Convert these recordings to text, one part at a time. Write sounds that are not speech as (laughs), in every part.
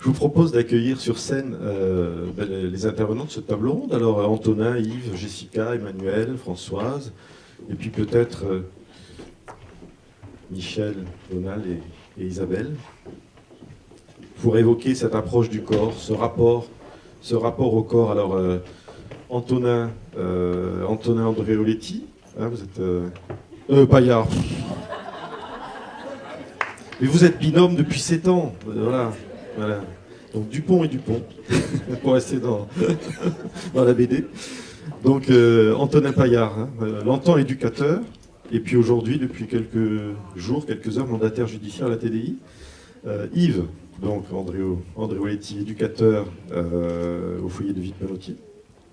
Je vous propose d'accueillir sur scène euh, ben, les intervenants de cette table ronde. Alors Antonin, Yves, Jessica, Emmanuel, Françoise, et puis peut-être euh, Michel, Donald et, Isabelle, pour évoquer cette approche du corps, ce rapport, ce rapport au corps. Alors euh, Antonin, Antonin Andréoletti, hein, vous êtes... Euh, Paillard. Mais vous êtes binôme depuis 7 ans. Voilà. Voilà. Donc Dupont et Dupont, (laughs) pour rester dans, (laughs) la BD. Donc euh, Antonin Paillard, hein, euh, longtemps éducateur, et puis aujourd'hui, depuis quelques jours, quelques heures, mandataire judiciaire à la TDI. Euh, Yves, donc André, André éducateur au foyer de Panotier.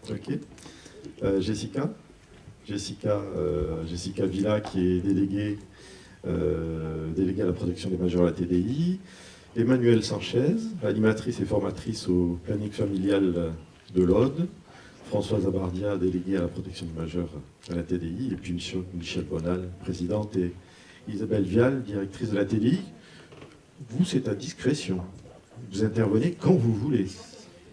Ok. Jessica, Jessica, Jessica Villa, qui est déléguée, déléguée à la protection des majeurs à la TDI. Emmanuelle Sanchez, animatrice et formatrice au planning familial de l'Aude, Françoise Abardia, déléguée à la protection des majeurs à la TDI, et puis Michel Bonal, présidente, et Isabelle Vial, directrice de la TDI. Vous, c'est à discrétion. Vous intervenez quand vous voulez.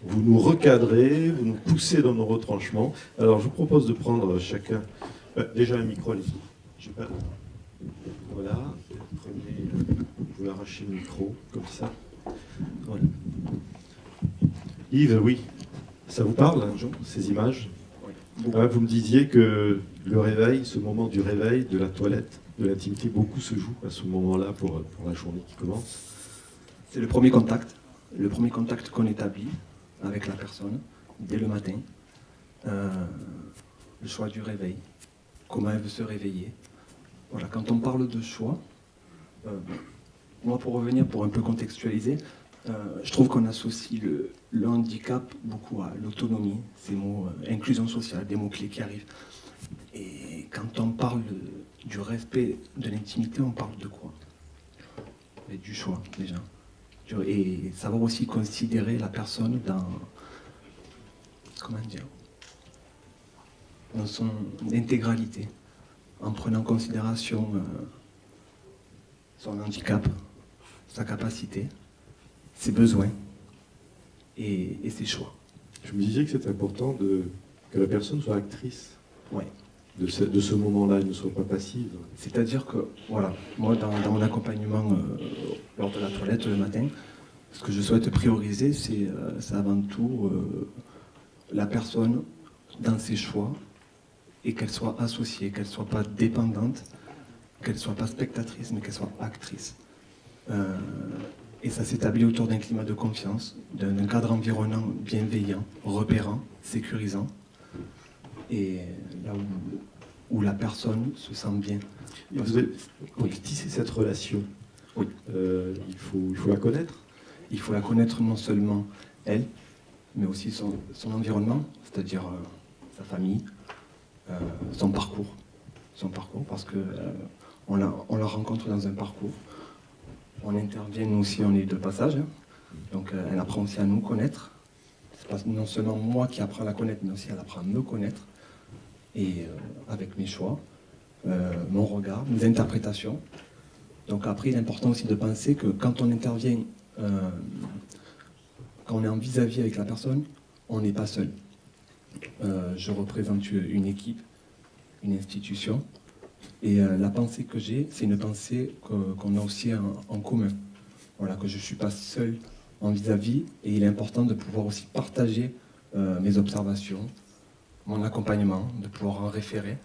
Vous nous recadrez, vous nous poussez dans nos retranchements. Alors, je vous propose de prendre chacun... Euh, déjà un micro, allez Voilà, prenez arracher le micro, comme ça. Yves, oui, ça vous parle, hein, ces images? Ah, Vous me disiez que le réveil, ce moment du réveil, de la toilette, de l'intimité, beaucoup se joue à ce moment-là pour, pour la journée qui commence. C'est le premier contact, le premier contact qu'on établit avec la personne, dès le matin. Euh, le choix du réveil, comment elle veut se réveiller. Voilà, quand on parle de choix, euh, moi, pour revenir, pour un peu contextualiser, euh, je trouve qu'on associe le, handicap beaucoup à l'autonomie, ces mots, euh, inclusion sociale, des mots-clés qui arrivent. Et quand on parle du respect de l'intimité, on parle de quoi? Du choix, déjà. Et savoir aussi considérer la personne dans... Comment dire Dans son intégralité, en prenant en considération euh, son handicap, sa capacité, ses besoins et, ses choix. Je me disais que c'est important de, que la personne soit actrice ouais. de ce, de ce moment-là, elle ne soit pas passive. C'est-à-dire que, voilà, moi dans, mon accompagnement euh, lors de la toilette le matin, ce que je souhaite prioriser, c'est euh, avant tout euh, la personne dans ses choix et qu'elle soit associée, qu'elle ne soit pas dépendante, qu'elle ne soit pas spectatrice, mais qu'elle soit actrice. Euh, et ça s'établit autour d'un climat de confiance, d'un cadre environnant bienveillant, repérant, sécurisant, et là où, la personne se sent bien. Vous avez, pour tisser cette relation, oui. Euh, il, faut, il faut la connaître Il faut la connaître non seulement elle, mais aussi son, environnement, c'est-à-dire euh, sa famille, son parcours. Son parcours, parce que on la, on la rencontre dans un parcours on intervient, nous aussi, on est de passage. Hein. Donc euh, elle apprend aussi à nous connaître. C'est non seulement moi qui apprends à la connaître, mais aussi elle apprend à me connaître. Et euh, avec mes choix, euh, mon regard, mes interprétations. Donc après, il est important aussi de penser que quand on intervient, quand on est en vis-à-vis -vis avec la personne, on n'est pas seul. je représente une équipe, une institution, et euh, la pensée que j'ai, c'est une pensée qu'on a aussi en, commun. Voilà, que je ne suis pas seul en vis-à-vis, et il est important de pouvoir aussi partager euh, mes observations, mon accompagnement, de pouvoir en référer.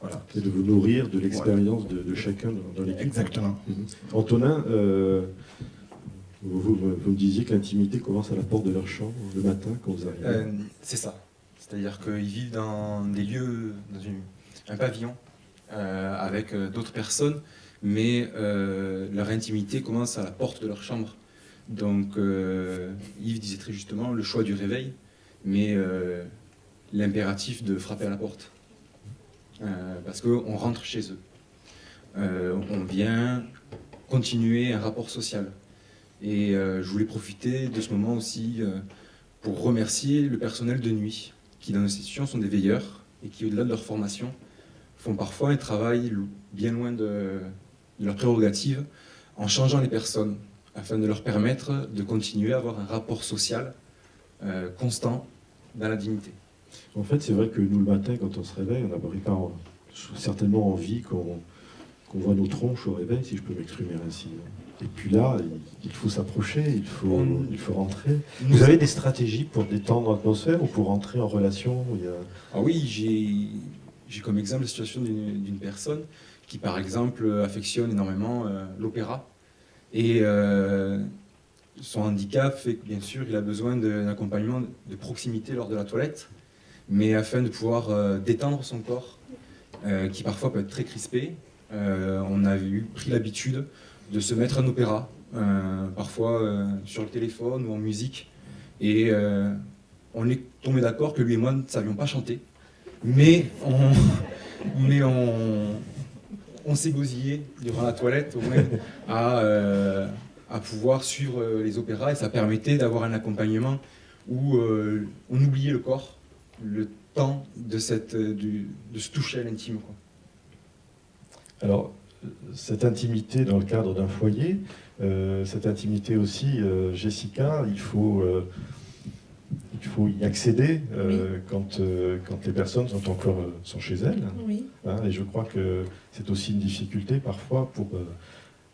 Voilà. Et de vous nourrir de l'expérience de, chacun dans, l'équipe. Exactement. Mhm. Antonin, euh, vous, me disiez que l'intimité commence à la porte de leur chambre le matin quand vous arrivez. c'est ça. C'est-à-dire qu'ils vivent dans des lieux, dans un pavillon avec euh, d'autres personnes, mais euh, leur intimité commence à la porte de leur chambre. Donc Yves disait très justement le choix du réveil, mais l'impératif de frapper à la porte. parce qu'on rentre chez eux. on vient continuer un rapport social. Et je voulais profiter de ce moment aussi pour remercier le personnel de nuit, qui dans nos institutions sont des veilleurs, et qui au-delà de leur formation, font parfois un travail bien loin de, leurs prérogatives en changeant les personnes, afin de leur permettre de continuer à avoir un rapport social euh, constant dans la dignité. En fait, c'est vrai que nous, le matin, quand on se réveille, on n'a pas certainement envie qu'on voit nos tronches au réveil, si je peux m'exprimer ainsi. Et puis là, il faut s'approcher, il faut, il faut rentrer. Vous avez des stratégies pour détendre l'atmosphère ou pour rentrer en relation Ah oui, j'ai comme exemple la situation d'une personne qui, par exemple, affectionne énormément euh, l'opéra. Et euh, son handicap fait que, bien sûr, il a besoin d'un accompagnement de proximité lors de la toilette, mais afin de pouvoir euh, détendre son corps, qui parfois peut être très crispé, on a pris l'habitude de se mettre un opéra, parfois sur le téléphone ou en musique. Et on est tombé d'accord que lui et moi ne savions pas chanter, mais on, mais s'est gosillé durant la toilette au moins à, à pouvoir suivre les opéras et ça permettait d'avoir un accompagnement où on oubliait le corps, le temps de, se toucher à l'intime. Alors, cette intimité dans le cadre d'un foyer, euh, cette intimité aussi, euh, Jessica, il faut, euh, il faut y accéder quand, quand les personnes sont encore sont chez elles. Hein, et je crois que c'est aussi une difficulté parfois pour,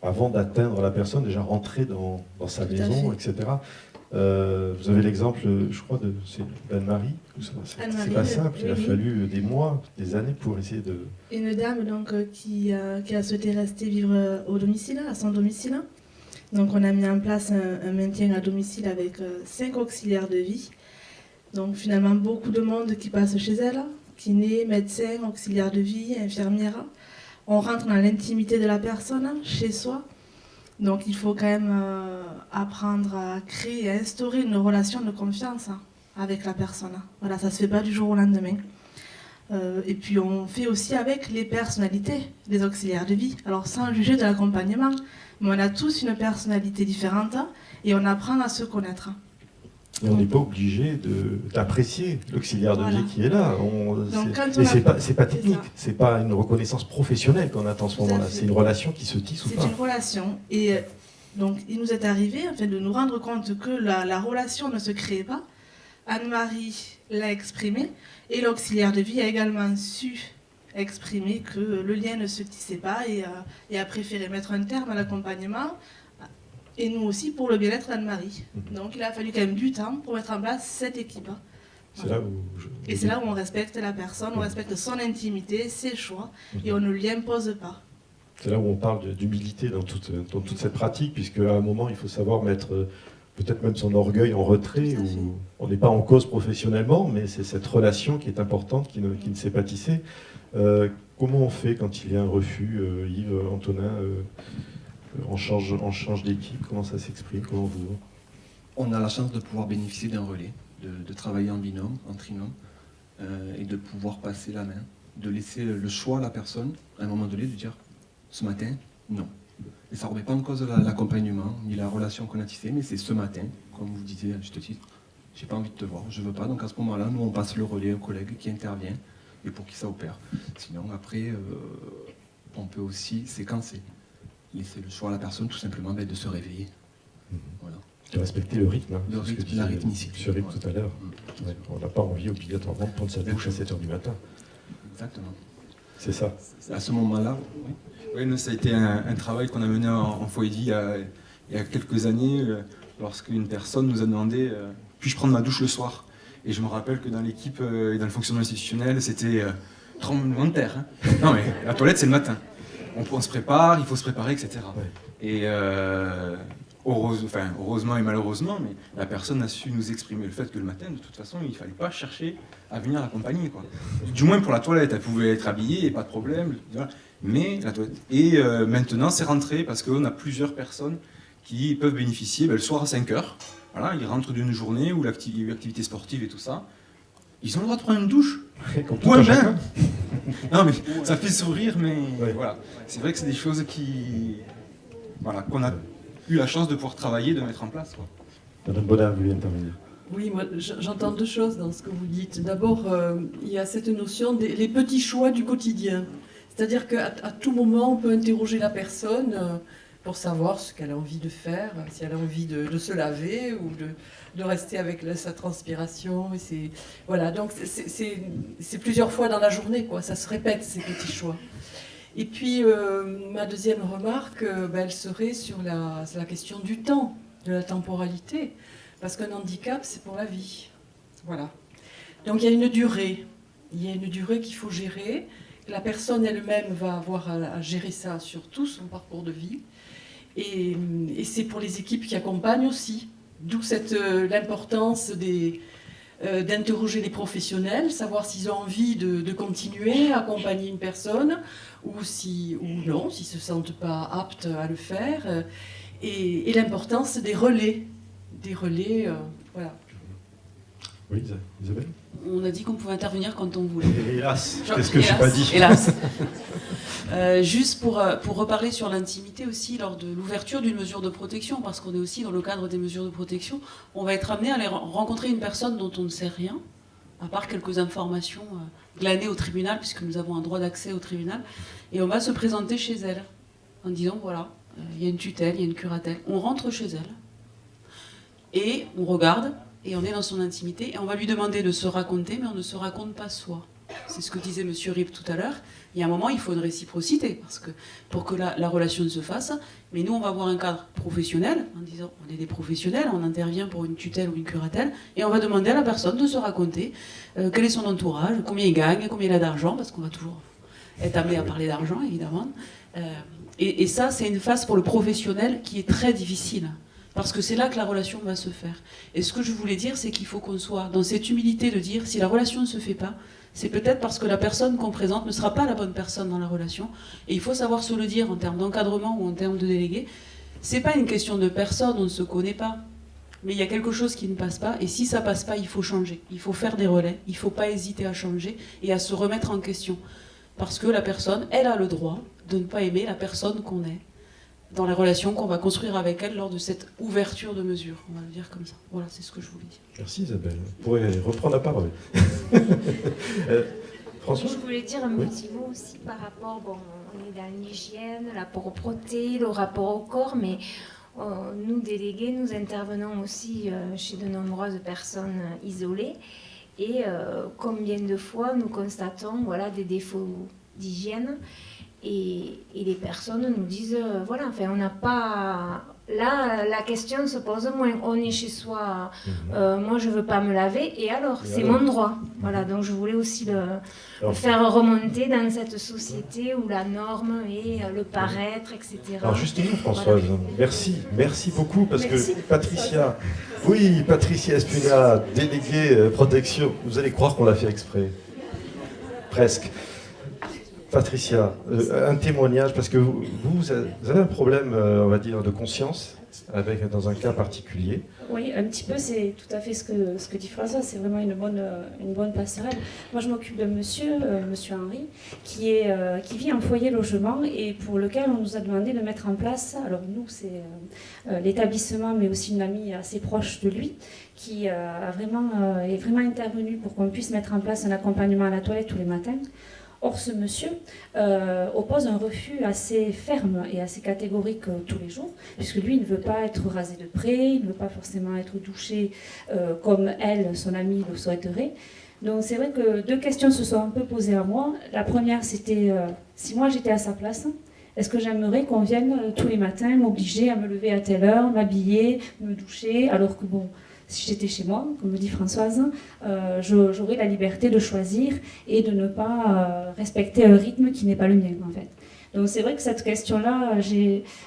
avant d'atteindre la personne, déjà rentrer dans, dans sa maison, etc. Euh, vous avez l'exemple, je crois, de Anne-Marie. C'est pas simple, il a fallu des mois, des années pour essayer de... Une dame donc, euh, qui, qui a souhaité rester vivre euh, au domicile, à son domicile. Donc on a mis en place un, maintien à domicile avec cinq auxiliaires de vie. Donc finalement beaucoup de monde qui passe chez elle, kiné, médecin, auxiliaire de vie, infirmière. On rentre dans l'intimité de la personne, chez soi. Donc il faut quand même euh, apprendre à créer à instaurer une relation de confiance hein, avec la personne. Voilà, ça ne se fait pas du jour au lendemain. Euh, et puis on fait aussi avec les personnalités des auxiliaires de vie. Alors sans juger de l'accompagnement, mais on a tous une personnalité différente et on apprend à se connaître. Et on n'est pas obligé d'apprécier l'auxiliaire de vie qui est là. et c'est pas, pas technique, c'est pas une reconnaissance professionnelle qu'on attend en ce moment-là. C'est une relation qui se tisse ou pas. C'est une relation. Et euh, donc, il nous est arrivé en fait, de nous rendre compte que la, relation ne se crée pas. Anne-Marie l'a exprimé et l'auxiliaire de vie a également su exprimer que le lien ne se tissait pas et, euh, et a préféré mettre un terme à l'accompagnement et nous aussi pour le bien-être d'Anne-Marie. Mhm. Donc il a fallu quand même du temps pour mettre en place cette équipe. Et c'est là où on respecte la personne, on mhm. respecte son intimité, ses choix, mhm. et on ne lui impose pas. C'est là où on parle d'humilité dans toute, dans toute cette pratique, puisque à un moment, il faut savoir mettre euh, peut-être même son orgueil en retrait, où on n'est pas en cause professionnellement, mais c'est cette relation qui est importante, qui ne, qui ne s'est pas tissée. Euh, comment on fait quand il y a un refus, euh, Yves, Antonin on change, on d'équipe Comment ça s'exprime Comment vous On a la chance de pouvoir bénéficier d'un relais, de, travailler en binôme, en trinôme, euh, et de pouvoir passer la main, de laisser le choix à la personne, à un moment donné, de dire ce matin, non. Et ça ne remet pas en cause l'accompagnement, ni la relation qu'on a tissée, mais c'est ce matin, comme vous disiez à juste titre, j'ai pas envie de te voir, je veux pas. Donc à ce moment-là, nous on passe le relais au collègue qui intervient et pour qui ça opère. Sinon après, euh, on peut aussi séquencer laisser le choix à la personne tout simplement ben, de se réveiller. Mhm. De respecter le rythme. Hein, le rythme, la rythmicité. Sur rythme tout à l'heure. Mhm. on n'a pas envie obligatoirement de prendre sa douche à 7h du matin. Exactement. C'est ça. À ce moment-là, oui. nous, ça a été un, travail qu'on a mené en, foyer il y, a, il y a quelques années, euh, lorsqu'une personne nous a demandé euh, puis-je prendre ma douche le soir? Et je me rappelle que dans l'équipe euh, et dans le fonctionnement institutionnel, c'était tremblement de terre. Hein. Non, mais la toilette, c'est le matin on, se prépare, il faut se préparer, etc. Et euh, heureusement et malheureusement, mais la personne a su nous exprimer le fait que le matin, de toute façon, il ne fallait pas chercher à venir l'accompagner. Du moins pour la toilette, elle pouvait être habillée, et pas de problème. Mais la toilette. Et euh, maintenant, c'est rentré parce qu'on a plusieurs personnes qui peuvent bénéficier ben, le soir à 5 heures. Voilà, ils rentrent d'une journée où l'activité sportive et tout ça. Ils ont le droit de prendre une douche. Ou un bain. non, mais ça fait sourire, mais voilà. C'est vrai que c'est des choses qui, voilà, qu'on a eu la chance de pouvoir travailler, de mettre en place. Quoi. Madame Bodin, vous voulez intervenir oui, moi j'entends deux choses dans ce que vous dites. D'abord, euh, il y a cette notion des petits choix du quotidien. C'est-à-dire qu'à à tout moment, on peut interroger la personne. Euh, pour savoir ce qu'elle a envie de faire, si elle a envie de, se laver ou de, rester avec sa transpiration. Et voilà, donc c'est plusieurs fois dans la journée, quoi. ça se répète ces petits choix. Et puis, euh, ma deuxième remarque, euh, ben, elle serait sur la, la, question du temps, de la temporalité. Parce qu'un handicap, c'est pour la vie. Voilà. Donc, il y a une durée. Il y a une durée qu'il faut gérer. La personne elle-même va avoir à, gérer ça sur tout son parcours de vie. Et, c'est pour les équipes qui accompagnent aussi. D'où euh, l'importance euh, d'interroger les professionnels, savoir s'ils ont envie de, continuer à accompagner une personne ou, si, ou non, s'ils ne se sentent pas aptes à le faire. Et, l'importance des relais. Des relais, euh, voilà. Oui, Isabelle? On a dit qu'on pouvait intervenir quand on voulait. Hélas, qu'est-ce que je n'ai pas dit? Hélas. (laughs) Euh, juste pour, euh, pour reparler sur l'intimité aussi, lors de l'ouverture d'une mesure de protection, parce qu'on est aussi dans le cadre des mesures de protection, on va être amené à aller rencontrer une personne dont on ne sait rien, à part quelques informations euh, glanées au tribunal, puisque nous avons un droit d'accès au tribunal, et on va se présenter chez elle, en disant, voilà, il y a une tutelle, il y a une curatelle. On rentre chez elle, et on regarde, et on est dans son intimité, et on va lui demander de se raconter, mais on ne se raconte pas soi. C'est ce que disait M. Rip tout à l'heure. Il y a un moment, il faut une réciprocité, parce que pour que la, relation se fasse, mais nous, on va avoir un cadre professionnel, en disant, on est des professionnels, on intervient pour une tutelle ou une curatelle, et on va demander à la personne de se raconter euh, quel est son entourage, combien il gagne, combien il a d'argent, parce qu'on va toujours être amené à parler d'argent, évidemment. Euh, et, et ça, c'est une phase pour le professionnel qui est très difficile. Parce que c'est là que la relation va se faire. Et ce que je voulais dire, c'est qu'il faut qu'on soit dans cette humilité de dire, si la relation ne se fait pas, c'est peut-être parce que la personne qu'on présente ne sera pas la bonne personne dans la relation. Et il faut savoir se le dire en termes d'encadrement ou en termes de délégué. C'est pas une question de personne, on ne se connaît pas. Mais il y a quelque chose qui ne passe pas, et si ça passe pas, il faut changer. Il faut faire des relais, il ne faut pas hésiter à changer et à se remettre en question. Parce que la personne, elle a le droit de ne pas aimer la personne qu'on est dans les relations qu'on va construire avec elle lors de cette ouverture de mesure, on va le dire comme ça. Voilà, c'est ce que je voulais dire. Merci Isabelle. Vous pourrez reprendre la parole. (laughs) euh, François Je voulais dire un petit mot aussi par rapport, bon, on est dans l'hygiène, la propreté, le rapport au corps, mais euh, nous, délégués, nous intervenons aussi euh, chez de nombreuses personnes isolées. Et euh, combien de fois nous constatons voilà, des défauts d'hygiène et, les personnes nous disent, euh, voilà, enfin, on n'a pas... Là, la question se pose moins. On est chez soi, mhm. euh, moi je veux pas me laver, et alors C'est mon droit. Voilà, donc je voulais aussi le, faire remonter dans cette société où la norme est le paraître, etc. Alors justement, Françoise, merci, merci beaucoup, parce que Patricia, oui, Patricia Espuna, déléguée euh, protection, vous allez croire qu'on l'a fait exprès. Presque. Patricia, euh, un témoignage, parce que vous, avez un problème, euh, on va dire, de conscience avec, dans un cas particulier. Oui, un petit peu, c'est tout à fait ce que, dit François, c'est vraiment une bonne, une bonne passerelle. Moi, je m'occupe de monsieur, euh, monsieur Henri, qui, est, qui vit en foyer logement et pour lequel on nous a demandé de mettre en place, alors nous, c'est l'établissement, mais aussi une amie assez proche de lui, qui a vraiment, est vraiment intervenue pour qu'on puisse mettre en place un accompagnement à la toilette tous les matins. Or, ce monsieur euh, oppose un refus assez ferme et assez catégorique euh, tous les jours, puisque lui, il ne veut pas être rasé de près, il ne veut pas forcément être douché euh, comme elle, son amie, le souhaiterait. Donc c'est vrai que deux questions se sont un peu posées à moi. La première, c'était si moi j'étais à sa place, est-ce que j'aimerais qu'on vienne tous les matins m'obliger à me lever à telle heure, m'habiller, me doucher, alors que bon, si j'étais chez moi, comme me dit Françoise, euh, j'aurais la liberté de choisir et de ne pas euh, respecter un rythme qui n'est pas le mien en fait. Donc c'est vrai que cette question-là,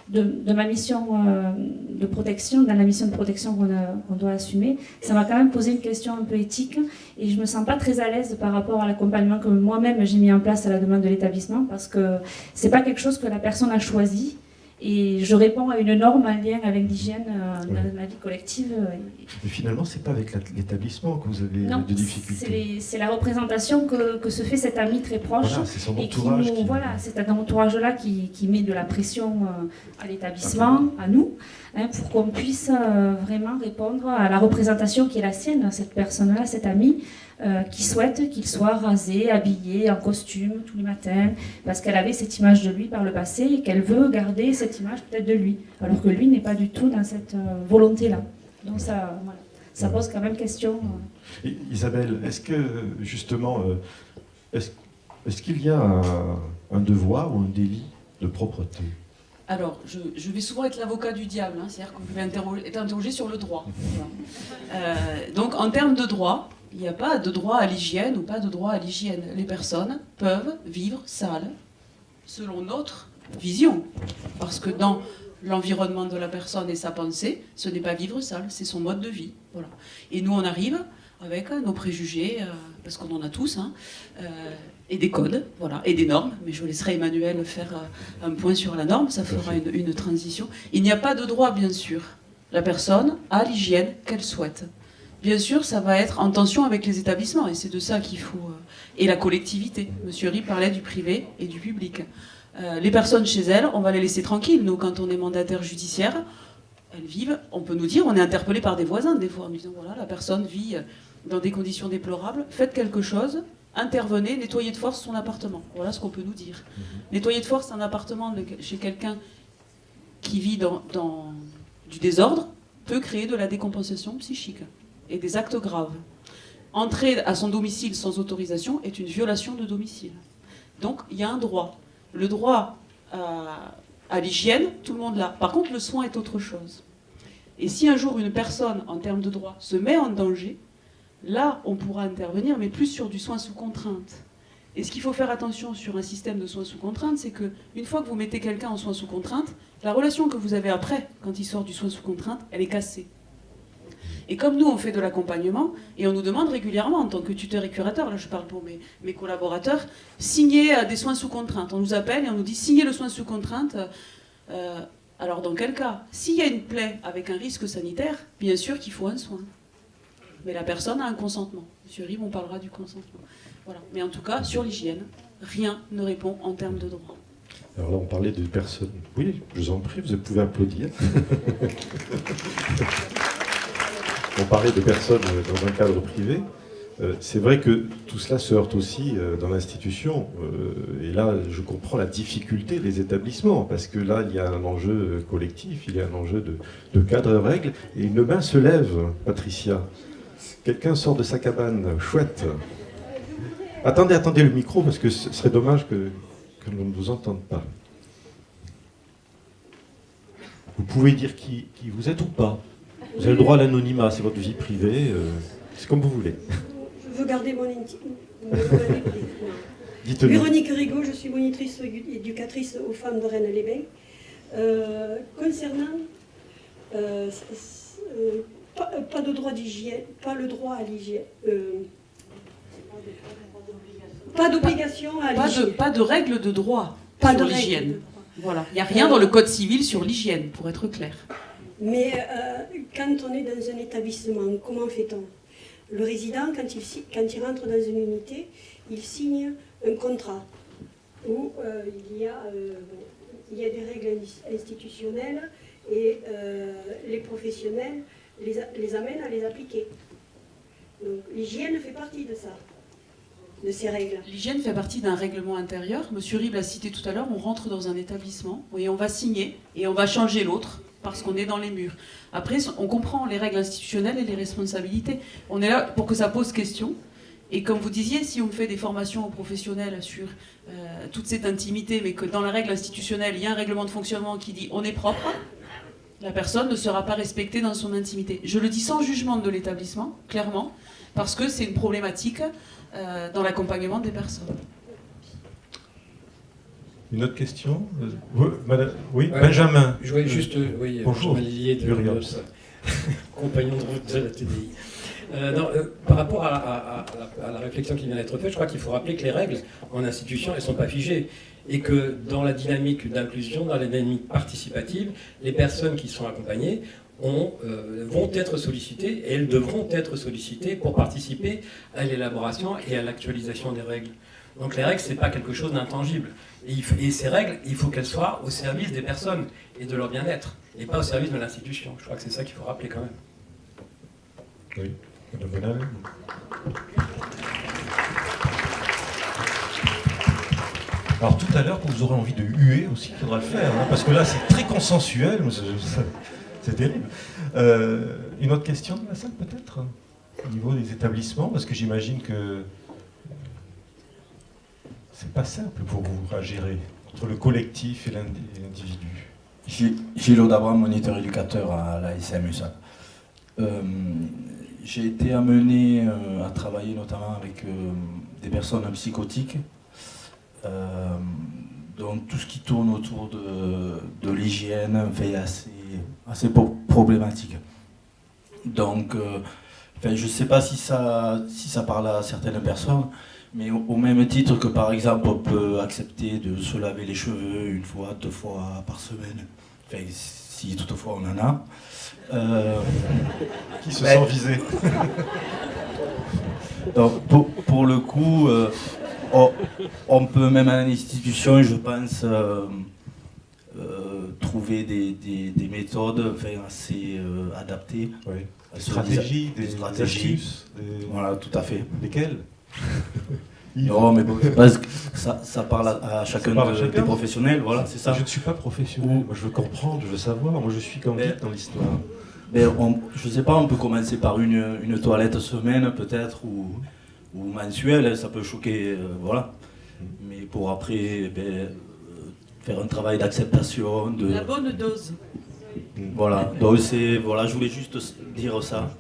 de, de, ma mission euh, de protection, dans la mission de protection qu'on doit assumer, ça m'a quand même posé une question un peu éthique et je me sens pas très à l'aise par rapport à l'accompagnement que moi-même j'ai mis en place à la demande de l'établissement parce que c'est pas quelque chose que la personne a choisi et je réponds à une norme, un lien avec l'hygiène euh, dans ma vie collective. Euh, Mais finalement, ce n'est pas avec l'établissement que vous avez des difficultés. C'est la représentation que, que, se fait cet ami très proche. Voilà, c'est son entourage. Voilà, c'est un entourage-là qui, qui, met de la pression euh, à l'établissement, à nous, hein, pour qu'on puisse vraiment répondre à la représentation qui est la sienne, cette personne-là, cet ami, euh, qui souhaite qu'il soit rasé, habillé en costume tous les matins, parce qu'elle avait cette image de lui par le passé et qu'elle veut garder cette image peut-être de lui, alors que lui n'est pas du tout dans cette euh, volonté-là. Donc ça, ça pose quand même question. Isabelle, est-ce que justement, est-ce qu'il y a un devoir ou un délit de propreté? Alors, je, vais souvent être l'avocat du diable, hein, c'est-à-dire que vous pouvez être interrogé sur le droit. Euh, donc, en termes de droit, il n'y a pas de droit à l'hygiène ou pas de droit à l'hygiène. Les personnes peuvent vivre sales selon notre vision. Parce que dans l'environnement de la personne et sa pensée, ce n'est pas vivre sale, c'est son mode de vie. Voilà. Et nous, on arrive avec nos préjugés, euh, parce qu'on en a tous, hein, euh, et des codes, voilà, et des normes. Mais je laisserai Emmanuel faire euh, un point sur la norme, ça fera une, transition. Il n'y a pas de droit, bien sûr. La personne a l'hygiène qu'elle souhaite. Bien sûr, ça va être en tension avec les établissements, et c'est de ça qu'il faut... Euh, et la collectivité. Monsieur Rie parlait du privé et du public. Euh, les personnes chez elles, on va les laisser tranquilles. Nous, quand on est mandataire judiciaire, elles vivent, on peut nous dire, on est interpellé par des voisins des fois, en disant, voilà, la personne vit dans des conditions déplorables, faites quelque chose, intervenez, nettoyez de force son appartement. Voilà ce qu'on peut nous dire. Mhm. Nettoyer de force un appartement chez quelqu'un qui vit dans, du désordre peut créer de la décompensation psychique et des actes graves. Entrer à son domicile sans autorisation est une violation de domicile. Donc il y a un droit. Le droit à, à l'hygiène, tout le monde l'a. Par contre, le soin est autre chose. Et si un jour une personne, en termes de droit, se met en danger, Là, on pourra intervenir, mais plus sur du soin sous contrainte. Et ce qu'il faut faire attention sur un système de soins sous contrainte, c'est qu'une fois que vous mettez quelqu'un en soins sous contrainte, la relation que vous avez après, quand il sort du soin sous contrainte, elle est cassée. Et comme nous, on fait de l'accompagnement, et on nous demande régulièrement, en tant que tuteur et curateur, là je parle pour mes, collaborateurs, signer euh, des soins sous contrainte. On nous appelle et on nous dit signer le soin sous contrainte. Euh, alors dans quel cas? S'il y a une plaie avec un risque sanitaire, bien sûr qu'il faut un soin mais la personne a un consentement. Monsieur Rive, on parlera du consentement. Voilà. Mais en tout cas, sur l'hygiène, rien ne répond en termes de droit. Alors là, on parlait de personnes. Oui, je vous en prie, vous pouvez applaudir. (laughs) on parlait de personnes dans un cadre privé. Euh, c'est vrai que tout cela se heurte aussi euh, dans l'institution. Euh, et là, je comprends la difficulté des établissements, parce que là, il y a un enjeu collectif, il y a un enjeu de, de cadre règles. Et une main se lève, Patricia. Quelqu'un sort de sa cabane, chouette. Attendez, attendez le micro, parce que ce serait dommage que, que l'on ne vous entende pas. Vous pouvez dire qui, vous êtes ou pas. Vous avez le droit à l'anonymat, c'est votre vie privée, euh, c'est comme vous voulez. Je veux garder mon intime. (laughs) Véronique Rigaud, je suis monitrice éducatrice aux femmes de Rennes-les-Bains. Euh, concernant euh, pas, de droit d'hygiène, pas le droit à l'hygiène. Euh, pas d'obligation à l'hygiène. Pas de, règles de droit pas sur l'hygiène. Voilà. Il n'y a rien dans le Code civil sur l'hygiène, pour être clair. Mais euh, quand on est dans un établissement, comment fait-on? Le résident, quand il, rentre dans une unité, il signe un contrat où euh, il, y a, il y a des règles institutionnelles et les professionnels les, amène à les appliquer. Donc l'hygiène fait partie de ça, de ces règles. L'hygiène fait partie d'un règlement intérieur. Monsieur Rib l'a cité tout à l'heure, on rentre dans un établissement et on va signer et on va changer l'autre parce qu'on est dans les murs. Après, on comprend les règles institutionnelles et les responsabilités. On est là pour que ça pose question. Et comme vous disiez, si on fait des formations aux professionnels sur euh, toute cette intimité, mais que dans la règle institutionnelle, il y a un règlement de fonctionnement qui dit on est propre, la personne ne sera pas respectée dans son intimité. Je le dis sans jugement de l'établissement, clairement, parce que c'est une problématique euh, dans l'accompagnement des personnes. Une autre question euh, Oui, Benjamin. Je voulais juste, euh, oui, Bonjour, de, (laughs) compagnon de route de la TDI. par rapport à, la réflexion qui vient d'être faite, je crois qu'il faut rappeler que les règles en institution, elles ne sont pas figées et que dans la dynamique d'inclusion, dans la dynamique participative, les personnes qui sont accompagnées euh, vont être sollicitées et elles devront être sollicitées pour participer à l'élaboration et à l'actualisation des règles. Donc les règles, ce n'est pas quelque chose d'intangible. Et, ces règles, il faut qu'elles soient au service des personnes et de leur bien-être, et pas au service de l'institution. Je crois que c'est ça qu'il faut rappeler quand même. Oui, Madame Bonal. Alors tout à l'heure, quand vous aurez envie de huer aussi, il faudra le faire, hein, parce que là, c'est très consensuel, c'est terrible. Euh, une autre question de la salle, peut-être Au niveau des établissements, parce que j'imagine que c'est pas simple pour vous à gérer, entre le collectif et l'individu. Gilles Abraham, moniteur éducateur à la SMUSA. Euh, j'ai été amené euh, à travailler notamment avec des personnes psychotiques euh, donc tout ce qui tourne autour de, l'hygiène est assez, assez problématique. Donc euh, je ne sais pas si ça, si ça parle à certaines personnes, mais au, même titre que par exemple on peut accepter de se laver les cheveux une fois, deux fois par semaine, enfin, si toutefois on en a. Euh, qui se sent visé (laughs) Donc pour, pour, le coup, on, peut même à l'institution, je pense, euh, euh, trouver des, méthodes assez euh, adaptées. Des stratégies, des, stratégies. Voilà, tout à fait. Lesquelles? (laughs) Non, mais bon, ça, ça, parle à, chacun, des professionnels, voilà, c'est ça. Je ne suis pas professionnel, moi je veux comprendre, je veux savoir, moi je suis comme dans l'histoire. Mais je ne sais pas, on peut commencer par une, une toilette semaine peut-être, ou, ou mensuel, ça peut choquer, euh, voilà. Mais pour après ben, faire un travail d'acceptation. De... La bonne dose. Voilà, donc voilà, je voulais juste dire ça.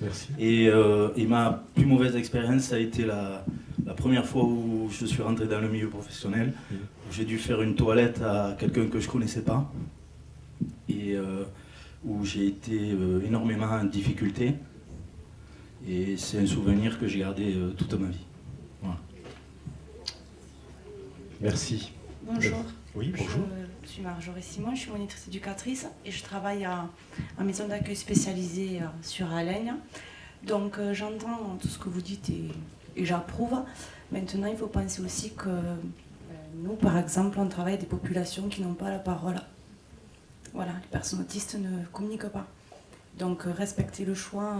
Merci. Et, euh, et ma plus mauvaise expérience, ça a été la, la, première fois où je suis rentré dans le milieu professionnel, où j'ai dû faire une toilette à quelqu'un que je connaissais pas, et où j'ai été énormément en difficulté. Et c'est un souvenir que j'ai gardé euh, toute ma vie. Merci. Bonjour. Oui, bonjour. Je suis Marjorie Simon, je suis monitrice éducatrice et je travaille à, maison d'accueil spécialisée euh, sur Alaigne. Donc euh, j'entends tout ce que vous dites et, j'approuve. Maintenant, il faut penser aussi que nous, par exemple, on travaille avec des populations qui n'ont pas la parole. Voilà, les personnes autistes ne communiquent pas. Donc respecter le choix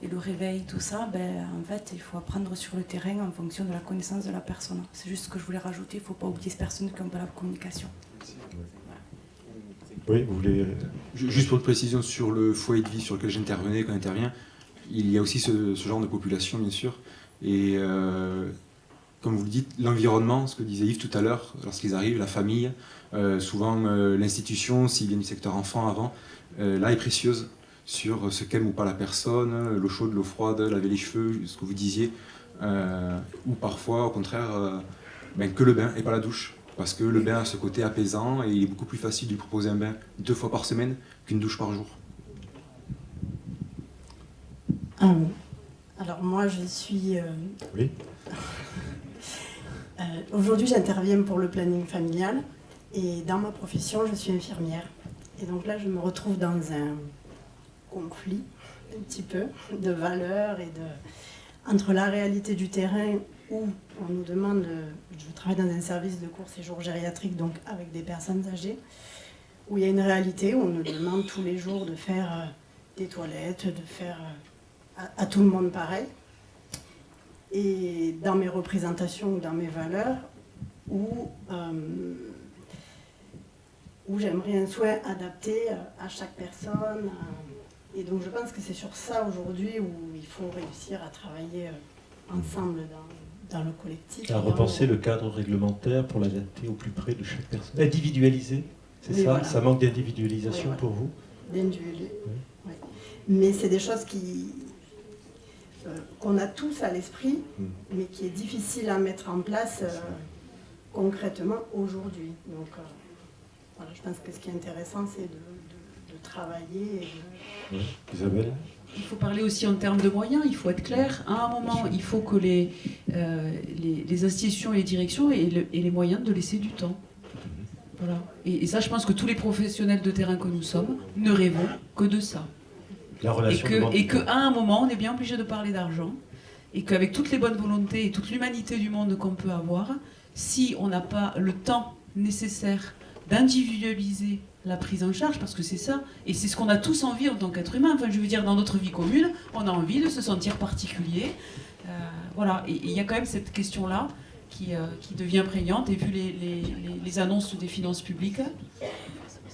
et le réveil, tout ça, ben, en fait, il faut apprendre sur le terrain en fonction de la connaissance de la personne. C'est juste ce que je voulais rajouter, il ne faut pas oublier ces personnes qui n'ont pas la communication. Oui, vous voulez... Juste pour une précision sur le foyer de vie sur lequel j'intervenais, quand j'interviens, il y a aussi ce, genre de population, bien sûr. Et euh, comme vous le dites, l'environnement, ce que disait Yves tout à l'heure, lorsqu'ils arrivent, la famille, euh, souvent euh, l'institution, s'il vient du secteur enfant avant, là est précieuse sur ce qu'aime ou pas la personne, l'eau chaude, l'eau froide, laver les cheveux, ce que vous disiez, euh, ou parfois au contraire euh, ben, que le bain et pas la douche. Parce que le bain a ce côté apaisant et il est beaucoup plus facile de lui proposer un bain deux fois par semaine qu'une douche par jour. Euh, alors moi je suis... Oui. (laughs) Aujourd'hui j'interviens pour le planning familial et dans ma profession je suis infirmière. Et donc là je me retrouve dans un conflit un petit peu de valeurs et de entre la réalité du terrain où on nous demande, je travaille dans un service de court séjour gériatrique, donc avec des personnes âgées, où il y a une réalité où on nous demande tous les jours de faire euh, des toilettes, de faire euh, à, tout le monde pareil. Et dans mes représentations ou dans mes valeurs, où, euh, où j'aimerais un soin adapté à chaque personne. Et donc je pense que c'est sur ça aujourd'hui où il faut réussir à travailler euh, ensemble dans, le collectif. À repenser le... cadre réglementaire pour l'adapter au plus près de chaque personne. Individualiser, c'est ça Ça manque d'individualisation pour vous D'individualiser, oui. Mais c'est des choses qui euh, qu'on a tous à l'esprit, hmm. mais qui est difficile à mettre en place euh, concrètement aujourd'hui. Donc voilà, je pense que ce qui est intéressant, c'est de travailler. Isabelle il faut parler aussi en termes de moyens, il faut être clair. À un moment, il faut que les, euh, les, institutions et les directions aient, les moyens de laisser du temps. Voilà. Et, ça, je pense que tous les professionnels de terrain que nous sommes ne rêvons que de ça. La relation et qu'à un moment, on est bien obligé de parler d'argent. Et qu'avec toutes les bonnes volontés et toute l'humanité du monde qu'on peut avoir, si on n'a pas le temps nécessaire d'individualiser la prise en charge, parce que c'est ça, et c'est ce qu'on a tous envie en tant qu'être humain. Enfin, je veux dire, dans notre vie commune, on a envie de se sentir particulier. Euh, voilà, et il y a quand même cette question-là qui, qui devient prégnante. Et vu les, les, les, annonces des finances publiques,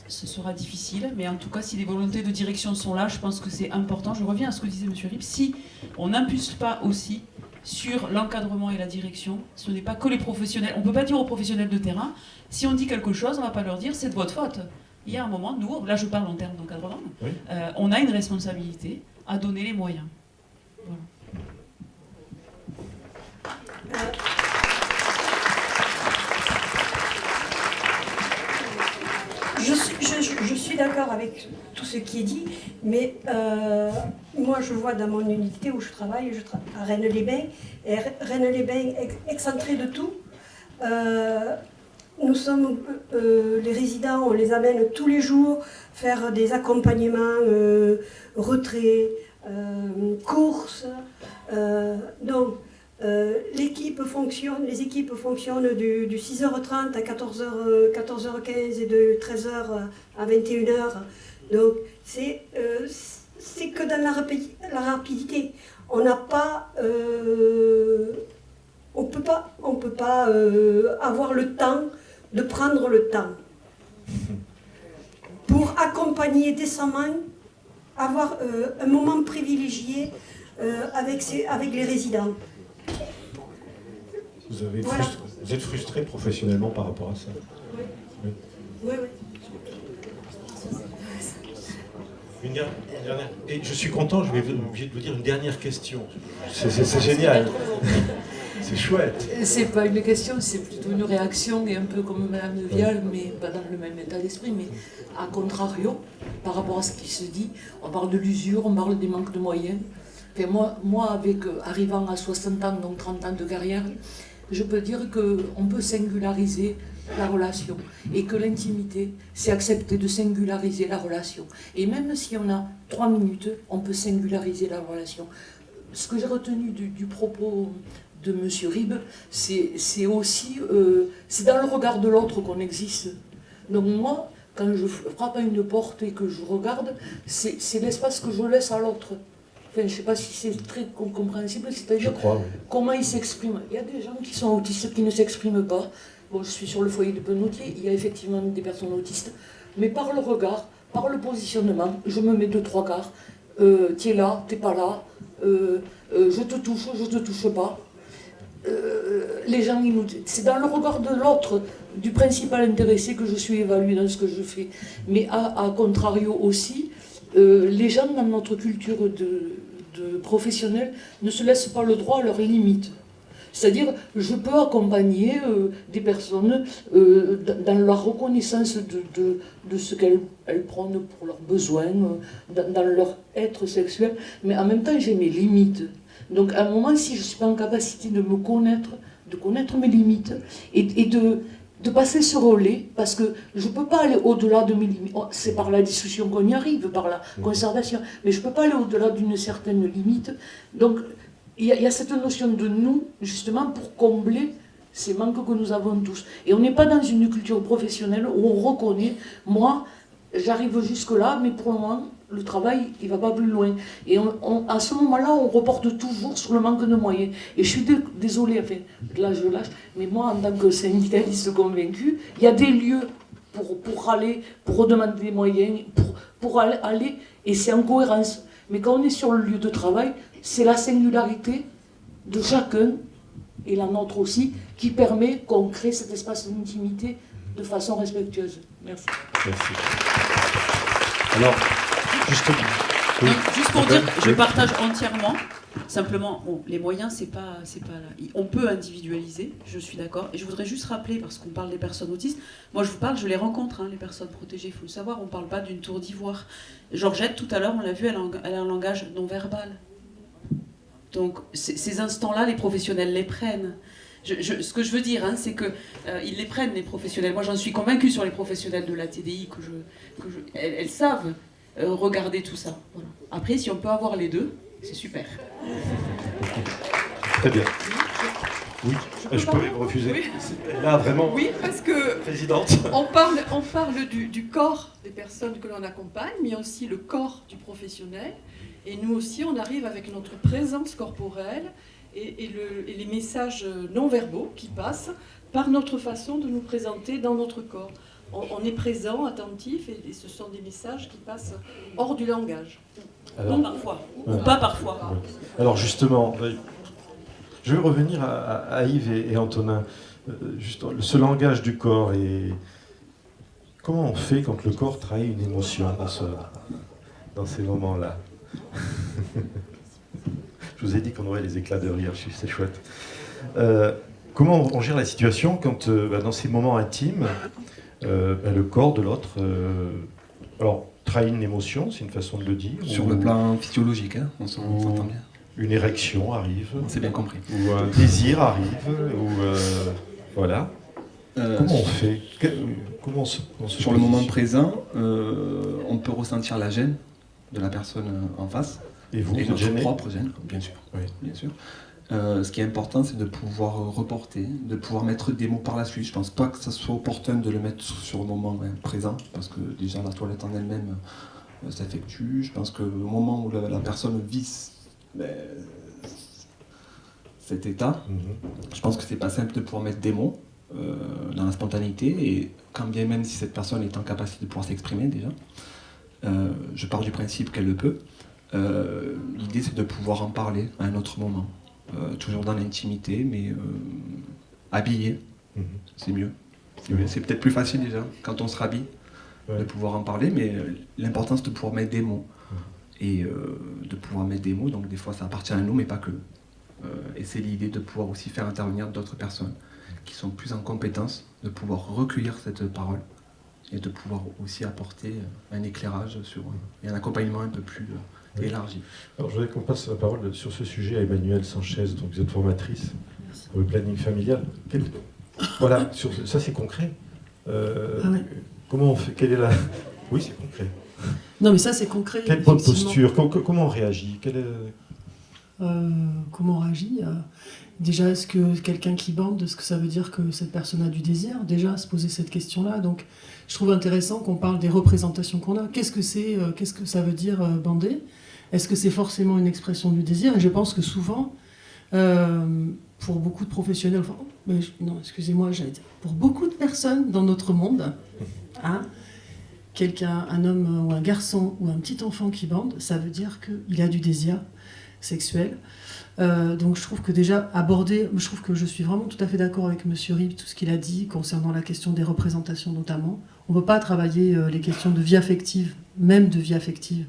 ce sera difficile. Mais en tout cas, si les volontés de direction sont là, je pense que c'est important. Je reviens à ce que disait M. Rip. Si on n'impulse pas aussi sur l'encadrement et la direction, ce n'est pas que les professionnels. On ne peut pas dire aux professionnels de terrain, si on dit quelque chose, on ne va pas leur dire c'est de votre faute. Il y a un moment, nous, là je parle en termes d'encadrement, euh, on a une responsabilité à donner les moyens. Je suis, d'accord avec tout ce qui est dit, mais euh, moi je vois dans mon unité où je travaille, je travaille à Rennes-les-Bains, et Rennes-les-Bains excentré de tout. Euh, nous sommes, euh, les résidents, on les amène tous les jours faire des accompagnements, retraits, courses. donc, l'équipe fonctionne, les équipes fonctionnent du, 6h30 à 14h, 14h15 et de 13h à 21h. Donc c'est que dans la, rapidité. On n'a pas... on peut pas, on peut pas avoir le temps de prendre le temps pour accompagner décemment, avoir un moment privilégié avec, avec les résidents. Vous, avez vous êtes frustré professionnellement par rapport à ça? Oui. Oui, oui. Une dernière, Et je suis content, je vais obligé de vous dire une dernière question. C'est génial. C'est chouette. C'est pas une question, c'est plutôt une réaction, et un peu comme Mme Vial, mais pas dans le même état d'esprit, mais à contrario, par rapport à ce qui se dit, on parle de l'usure, on parle des manques de moyens. moi, moi avec, arrivant à 60 ans, donc 30 ans de carrière, je peux dire qu'on peut singulariser la relation et que l'intimité, c'est accepter de singulariser la relation. Et même si on a trois minutes, on peut singulariser la relation. Ce que j'ai retenu du, propos de M. Ribes, c'est aussi, euh, c'est dans le regard de l'autre qu'on existe. Donc moi, quand je frappe à une porte et que je regarde, c'est l'espace que je laisse à l'autre je ne sais pas si c'est très compréhensible, c'est-à-dire comment ils s'expriment. Il y a des gens qui sont autistes qui ne s'expriment pas. Bon, je suis sur le foyer de Penoutier, il y a effectivement des personnes autistes, mais par le regard, par le positionnement, je me mets deux, trois quarts. Euh, tu es là, tu n'es pas là, euh, euh, je te touche, je te touche pas. Euh, les gens, c'est dans le regard de l'autre, du principal intéressé que je suis évaluée dans ce que je fais. Mais à, contrario aussi, les gens dans notre culture de, professionnels ne se laissent pas le droit à leurs limites. C'est-à-dire, je peux accompagner euh, des personnes euh, dans la reconnaissance de, ce qu'elles prennent pour leurs besoins, euh, dans, leur être sexuel, mais en même temps, j'ai mes limites. Donc, à un moment, si je ne suis pas en capacité de me connaître, de connaître mes limites, et, et de, de passer ce relais, parce que je ne peux pas aller au-delà de mes limites. Oh, c'est par la discussion qu'on y arrive, par la mhm. conservation, mais je ne peux pas aller au-delà d'une certaine limite. Donc, il y, a cette notion de nous, justement, pour combler ces manques que nous avons tous. Et on n'est pas dans une culture professionnelle où on reconnaît, moi, j'arrive jusque-là, mais pour le moment, le travail, il va pas plus loin. Et à ce moment-là, on reporte toujours sur le manque de moyens. Et je suis désolée, enfin, là je lâche, mais moi, en tant que syndicaliste convaincu, il y a des lieux pour, aller, pour redemander des moyens, pour, pour aller, et c'est en cohérence. Mais quand on est sur le lieu de travail, c'est la singularité de chacun, et la nôtre aussi, qui permet qu'on crée cet espace d'intimité de façon respectueuse. Merci. Merci. Alors, Justement. Juste pour dire, je partage entièrement. Simplement, les moyens, c'est pas, c'est pas là. On peut individualiser, je suis d'accord. Et je voudrais juste rappeler, parce qu'on parle des personnes autistes, moi je vous parle, je les rencontre, hein, les personnes protégées, il faut le savoir, on parle pas d'une tour d'ivoire. Georgette, tout à l'heure, on l'a vu, elle a, un langage non verbal. Donc ces instants-là, les professionnels les prennent. ce que je veux dire, hein, c'est qu'ils euh, les prennent, les professionnels. Moi, j'en suis convaincue sur les professionnels de la TDI, que je, elles, savent euh, regarder tout ça. Après, si on peut avoir les deux, c'est super. Très bien. Oui, je, peux refuser. Là, vraiment. Oui, parce que présidente. On parle, on parle du, du corps des personnes que l'on accompagne, mais aussi le corps du professionnel. Et nous aussi, on arrive avec notre présence corporelle et, les messages non verbaux qui passent par notre façon de nous présenter dans notre corps. On, est présent, attentif, et, ce sont des messages qui passent hors du langage. Alors, parfois, ou pas parfois. Alors justement, je vais revenir à, Yves et, Antonin. Euh, juste, ce langage du corps et comment on fait quand le corps trahit une émotion dans, ce, dans ces moments-là? (laughs) Je vous ai dit qu'on aurait les éclats de rire, c'est chouette. Euh, comment on gère la situation quand, euh, bah, dans ces moments intimes, bah, le corps de l'autre, alors trahit une émotion, c'est une façon de le dire. Sur le plan physiologique, hein, on s'entend bien une érection arrive. C'est bien compris. Ou un désir arrive, ou euh, voilà. Euh, comment on fait? Comment on Sur le moment présent, euh, on peut ressentir la gêne de la personne en face. Et vous, et notre propre gêne, bien sûr. Oui. Bien sûr. Ce qui est important, c'est de pouvoir reporter, de pouvoir mettre des mots par la suite. Je pense pas que ça soit opportun de le mettre sur le moment présent, parce que déjà la toilette en elle-même s'effectue. Je pense que le moment où la, la personne vit cet état. Mhm. Je pense que c'est pas simple de pouvoir mettre des mots euh, dans la spontanéité, et quand bien même si cette personne est en capacité de pouvoir s'exprimer déjà, euh, je pars du principe qu'elle le peut. Euh, l'idée c'est de pouvoir en parler à un autre moment, toujours dans l'intimité, mais habillé, mhm. c'est mieux. C'est peut-être plus facile déjà quand on se rhabille de pouvoir en parler, mais l'important c'est de pouvoir mettre des mots et euh, de pouvoir mettre des mots. Donc des fois ça appartient à nous, mais pas que. Euh, et c'est l'idée de pouvoir aussi faire intervenir d'autres personnes qui sont plus en compétence de pouvoir recueillir cette parole et de pouvoir aussi apporter un éclairage sur, et un accompagnement un peu plus euh, élargi. Alors je voudrais qu'on passe la parole sur ce sujet à Emmanuel Sanchez, donc vous êtes formatrice pour le planning familial. Voilà, sur... ça c'est concret. Ah comment on fait Quelle est la... Oui, c'est concret. Non, mais ça, c'est concret. Quelle bonne posture Comment on réagit? Euh, Comment on réagit euh, Déjà, est-ce que quelqu'un qui bande, est-ce que ça veut dire que cette personne a du désir Déjà, se poser cette question-là? Donc, je trouve intéressant qu'on parle des représentations qu'on a. Qu'est-ce que c'est euh, Qu'est-ce que ça veut dire bander? Est-ce que c'est forcément une expression du désir? Et je pense que souvent, pour beaucoup de professionnels, enfin, non, excusez-moi, j'allais dire, pour beaucoup de personnes dans notre monde, (laughs) hein, quelqu'un, un homme ou un garçon ou un petit enfant qui bande, ça veut dire qu'il a du désir sexuel. Euh, donc je trouve que déjà aborder, je trouve que je suis vraiment tout à fait d'accord avec Monsieur Rib, tout ce qu'il a dit concernant la question des représentations notamment. On ne peut pas travailler euh, les questions de vie affective, même de vie affective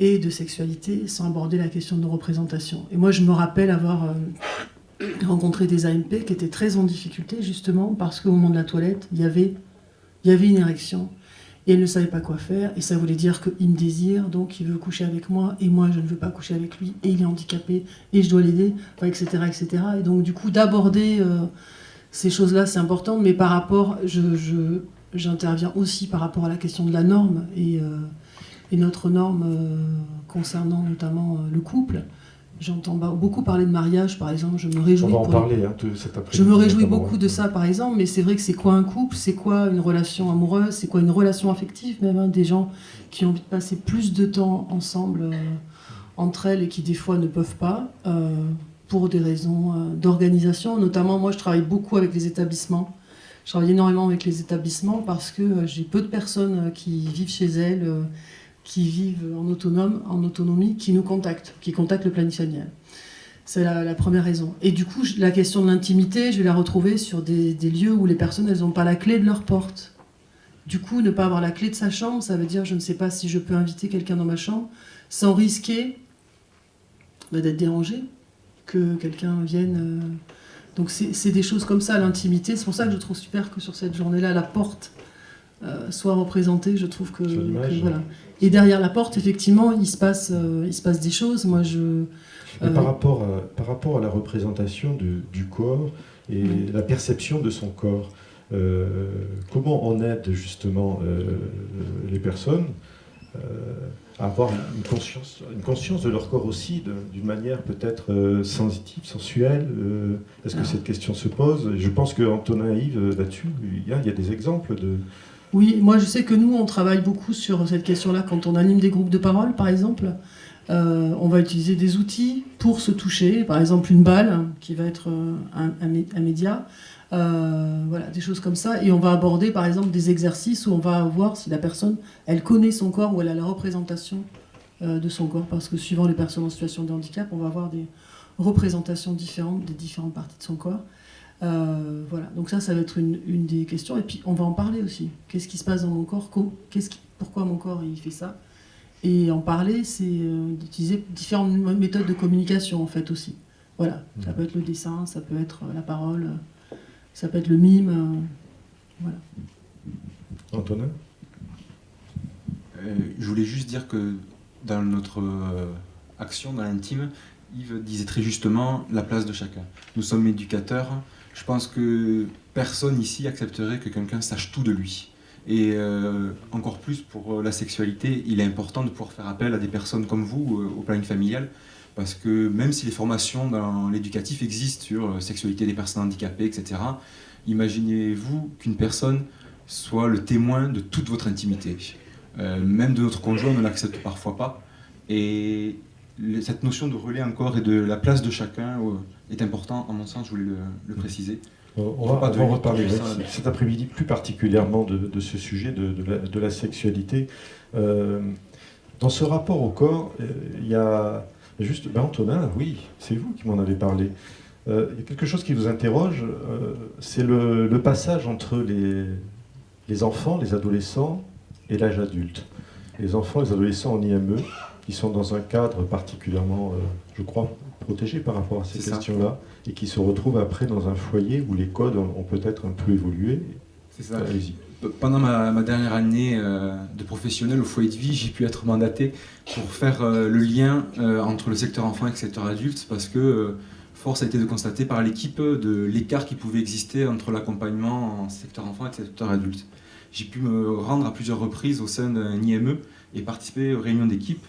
et de sexualité, sans aborder la question de représentation. Et moi je me rappelle avoir euh, rencontré des AMP qui étaient très en difficulté justement parce qu'au moment de la toilette, il y avait, il y avait une érection et elle ne savait pas quoi faire, et ça voulait dire qu'il me désire, donc il veut coucher avec moi, et moi je ne veux pas coucher avec lui, et il est handicapé, et je dois l'aider, etc., etc. Et donc du coup, d'aborder euh, ces choses-là, c'est important, mais par rapport, j'interviens je, aussi par rapport à la question de la norme, et, euh, notre norme euh, concernant notamment le couple. J'entends beaucoup parler de mariage, par exemple. Je me réjouis. On va en parler hein, de cet après Je me réjouis beaucoup de ça, par exemple. Mais c'est vrai que c'est quoi un couple? C'est quoi une relation amoureuse? C'est quoi une relation affective Même hein, des gens qui ont envie de passer plus de temps ensemble euh, entre elles et qui des fois ne peuvent pas euh, pour des raisons euh, d'organisation. Notamment, moi, je travaille beaucoup avec les établissements. Je travaille énormément avec les établissements parce que j'ai peu de personnes qui vivent chez elles qui vivent en autonome, en autonomie, qui nous contactent, qui contactent le planifié C'est la, première raison. Et du coup, la question de l'intimité, je vais la retrouver sur des, lieux où les personnes, elles n'ont pas la clé de leur porte. Du coup, ne pas avoir la clé de sa chambre, ça veut dire je ne sais pas si je peux inviter quelqu'un dans ma chambre sans risquer bah, d'être dérangé, que quelqu'un vienne. Euh. Donc c'est des choses comme ça, l'intimité. C'est pour ça que je trouve super que sur cette journée-là, la porte euh, soit représentée. Je trouve que, que voilà. Et derrière la porte, effectivement, il se passe, euh, il se passe des choses. Moi, je. par, euh, rapport à, par rapport à la représentation du corps et la perception de son corps, euh, comment on aide justement les personnes à avoir une conscience, une conscience de leur corps aussi, d'une manière peut-être sensitive, sensuelle Est-ce que cette question se pose? Je pense qu'Antonin Yves, là-dessus, il, il y a des exemples de, oui, moi je sais que nous, on travaille beaucoup sur cette question-là quand on anime des groupes de parole, par exemple. on va utiliser des outils pour se toucher, par exemple une balle qui va être un, média, voilà, des choses comme ça. Et on va aborder par exemple des exercices où on va voir si la personne, elle connaît son corps ou elle a la représentation de son corps, parce que suivant les personnes en situation de handicap, on va avoir des représentations différentes des différentes parties de son corps. Euh, voilà, donc ça, ça va être une, des questions. Et puis, on va en parler aussi. Qu'est-ce qui se passe dans mon corps? Qu'est-ce qui, Pourquoi mon corps il fait ça? Et en parler, c'est euh, d'utiliser différentes méthodes de communication, en fait, aussi. Voilà, ça peut être le dessin, ça peut être la parole, ça peut être le mime. Euh, voilà. Antonin? Je voulais juste dire que dans notre action, dans l'intime, Yves disait très justement la place de chacun. Nous sommes éducateurs, je pense que personne ici accepterait que quelqu'un sache tout de lui. Et euh, encore plus pour euh, la sexualité, il est important de pouvoir faire appel à des personnes comme vous euh, au planning familial, parce que même si les formations dans l'éducatif existent sur sexualité des personnes handicapées, etc., imaginez-vous qu'une personne soit le témoin de toute votre intimité. même de notre conjoint, on ne l'accepte parfois pas. Et cette notion de relais encore et de la place de chacun est important, à mon sens, je voulais le, préciser. On, va, reparler cet après-midi plus particulièrement de, ce sujet de, la, sexualité. Euh, dans ce rapport au corps, euh, il y a juste, ben Antonin, oui, c'est vous qui m'en avez parlé. Euh, il y a quelque chose qui vous interroge, c'est le, passage entre les, les enfants, les adolescents et l'âge adulte. Les enfants, les adolescents en IME, qui sont dans un cadre particulièrement, je crois, protégés par rapport à ces questions-là et qui se retrouvent après dans un foyer où les codes ont, peut-être un peu évolué. C'est ça. Allez-y. Pendant ma, dernière année euh, de professionnel au foyer de vie, j'ai pu être mandaté pour faire euh, le lien euh, entre le secteur enfant et le secteur adulte parce que force a été de constater par l'équipe de l'écart qui pouvait exister entre l'accompagnement en secteur enfant et le secteur adulte. J'ai pu me rendre à plusieurs reprises au sein d'un IME et participer aux réunions d'équipe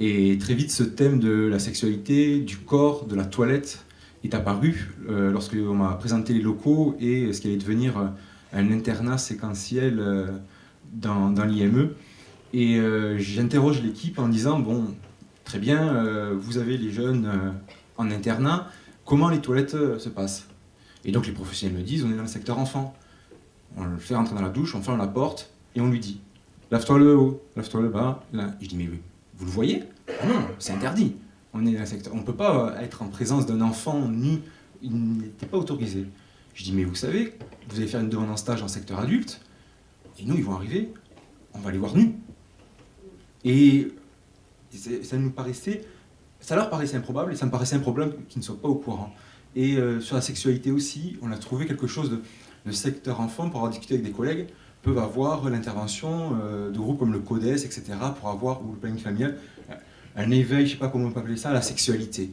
et très vite, ce thème de la sexualité, du corps, de la toilette est apparu euh, lorsqu'on m'a présenté les locaux et ce qui allait devenir euh, un internat séquentiel euh, dans, l'IME. Et j'interroge l'équipe en disant, bon, très bien, vous avez les jeunes en internat, comment les toilettes se passent? Et donc les professionnels me disent, on est dans le secteur enfant. On le fait rentrer dans la douche, on ferme la porte et on lui dit, lave-toi le haut, lave-toi le bas. Là, je dis, mais oui vous le voyez Non, c'est interdit. On ne peut pas être en présence d'un enfant nu. Il n'était pas autorisé. Je dis, mais vous savez, vous allez faire une demande en stage en secteur adulte, et nous, ils vont arriver, on va les voir nus. Et ça nous paraissait, ça leur paraissait improbable, et ça me paraissait improbable qu'ils ne soient pas au courant. Et euh, sur la sexualité aussi, on a trouvé quelque chose de, de secteur enfant pour avoir discuté avec des collègues peuvent avoir l'intervention euh, de groupes comme le CODES, etc., pour avoir, ou le planning familial, un éveil, je ne sais pas comment on peut appeler ça, à la sexualité.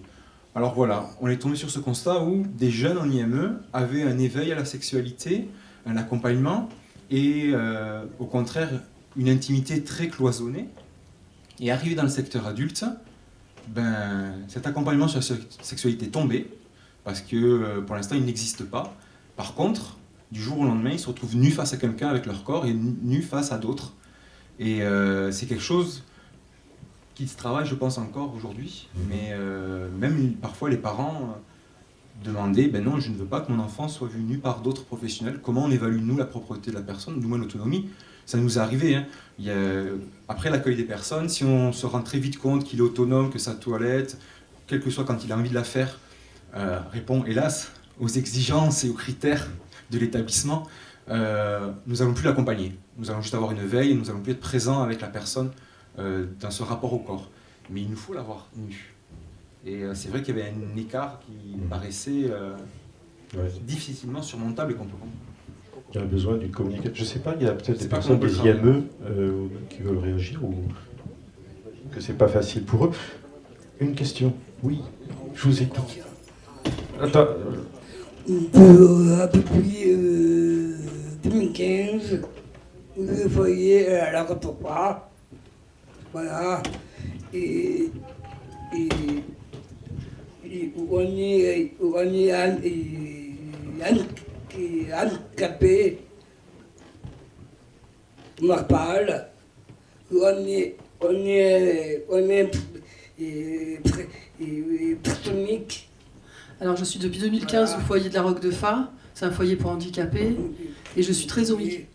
Alors voilà, on est tombé sur ce constat où des jeunes en IME avaient un éveil à la sexualité, un accompagnement, et euh, au contraire, une intimité très cloisonnée. Et arrivé dans le secteur adulte, ben, cet accompagnement sur la sexualité est tombé, parce que euh, pour l'instant, il n'existe pas. Par contre, du jour au lendemain, ils se retrouvent nus face à quelqu'un avec leur corps et nus face à d'autres. Et euh, c'est quelque chose qui se travaille, je pense, encore aujourd'hui. Mhm. Mais euh, même parfois, les parents euh, demandaient ben non, je ne veux pas que mon enfant soit vu nu par d'autres professionnels. Comment on évalue, nous, la propreté de la personne, nous, l'autonomie Ça nous est arrivé. Hein. Il y après l'accueil des personnes, si on se rend très vite compte qu'il est autonome, que sa toilette, quel que soit quand il a envie de la faire, répond, hélas, aux exigences et aux critères de l'établissement, euh, nous n'allons plus l'accompagner. Nous allons juste avoir une veille, nous allons plus être présents avec la personne euh, dans ce rapport au corps. Mais il nous faut l'avoir nu. Et euh, c'est vrai qu'il y avait un écart qui mmh. paraissait difficilement surmontable et qu'on peut Il y a besoin d'une communication. Je ne sais pas, il y a peut-être des personnes des IME qui veulent réagir ou que c'est pas facile pour eux. Une question. Oui, je vous écoute. Attends, depuis 2015, le foyer à la. Voilà. Et, et, et on est, on est handicapé. On est, on est, on est, et, Alors je suis depuis 2015 au foyer de la Roque de Fa. C'est un foyer pour handicapés. Et je suis trésorerie.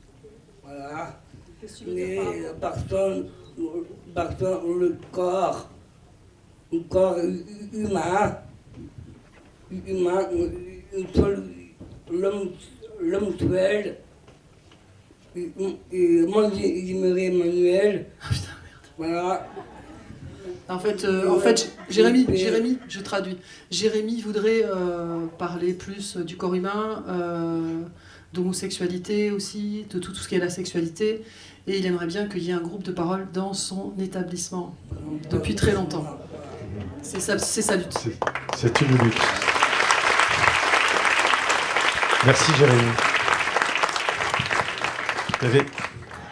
Voilà. Mais contre, le corps, le corps humain, humain, l'homme l'homme tuel, et moi j'aimerais Emmanuel. Ah putain, merde. Voilà. En fait, euh, en fait Jérémy, Jérémy, je traduis. Jérémy voudrait euh, parler plus du corps humain, euh, d'homosexualité aussi, de tout, tout, ce qui est la sexualité. Et il aimerait bien qu'il y ait un groupe de parole dans son établissement depuis très longtemps. C'est sa, sa lutte. C'est une lutte. Merci Jérémy.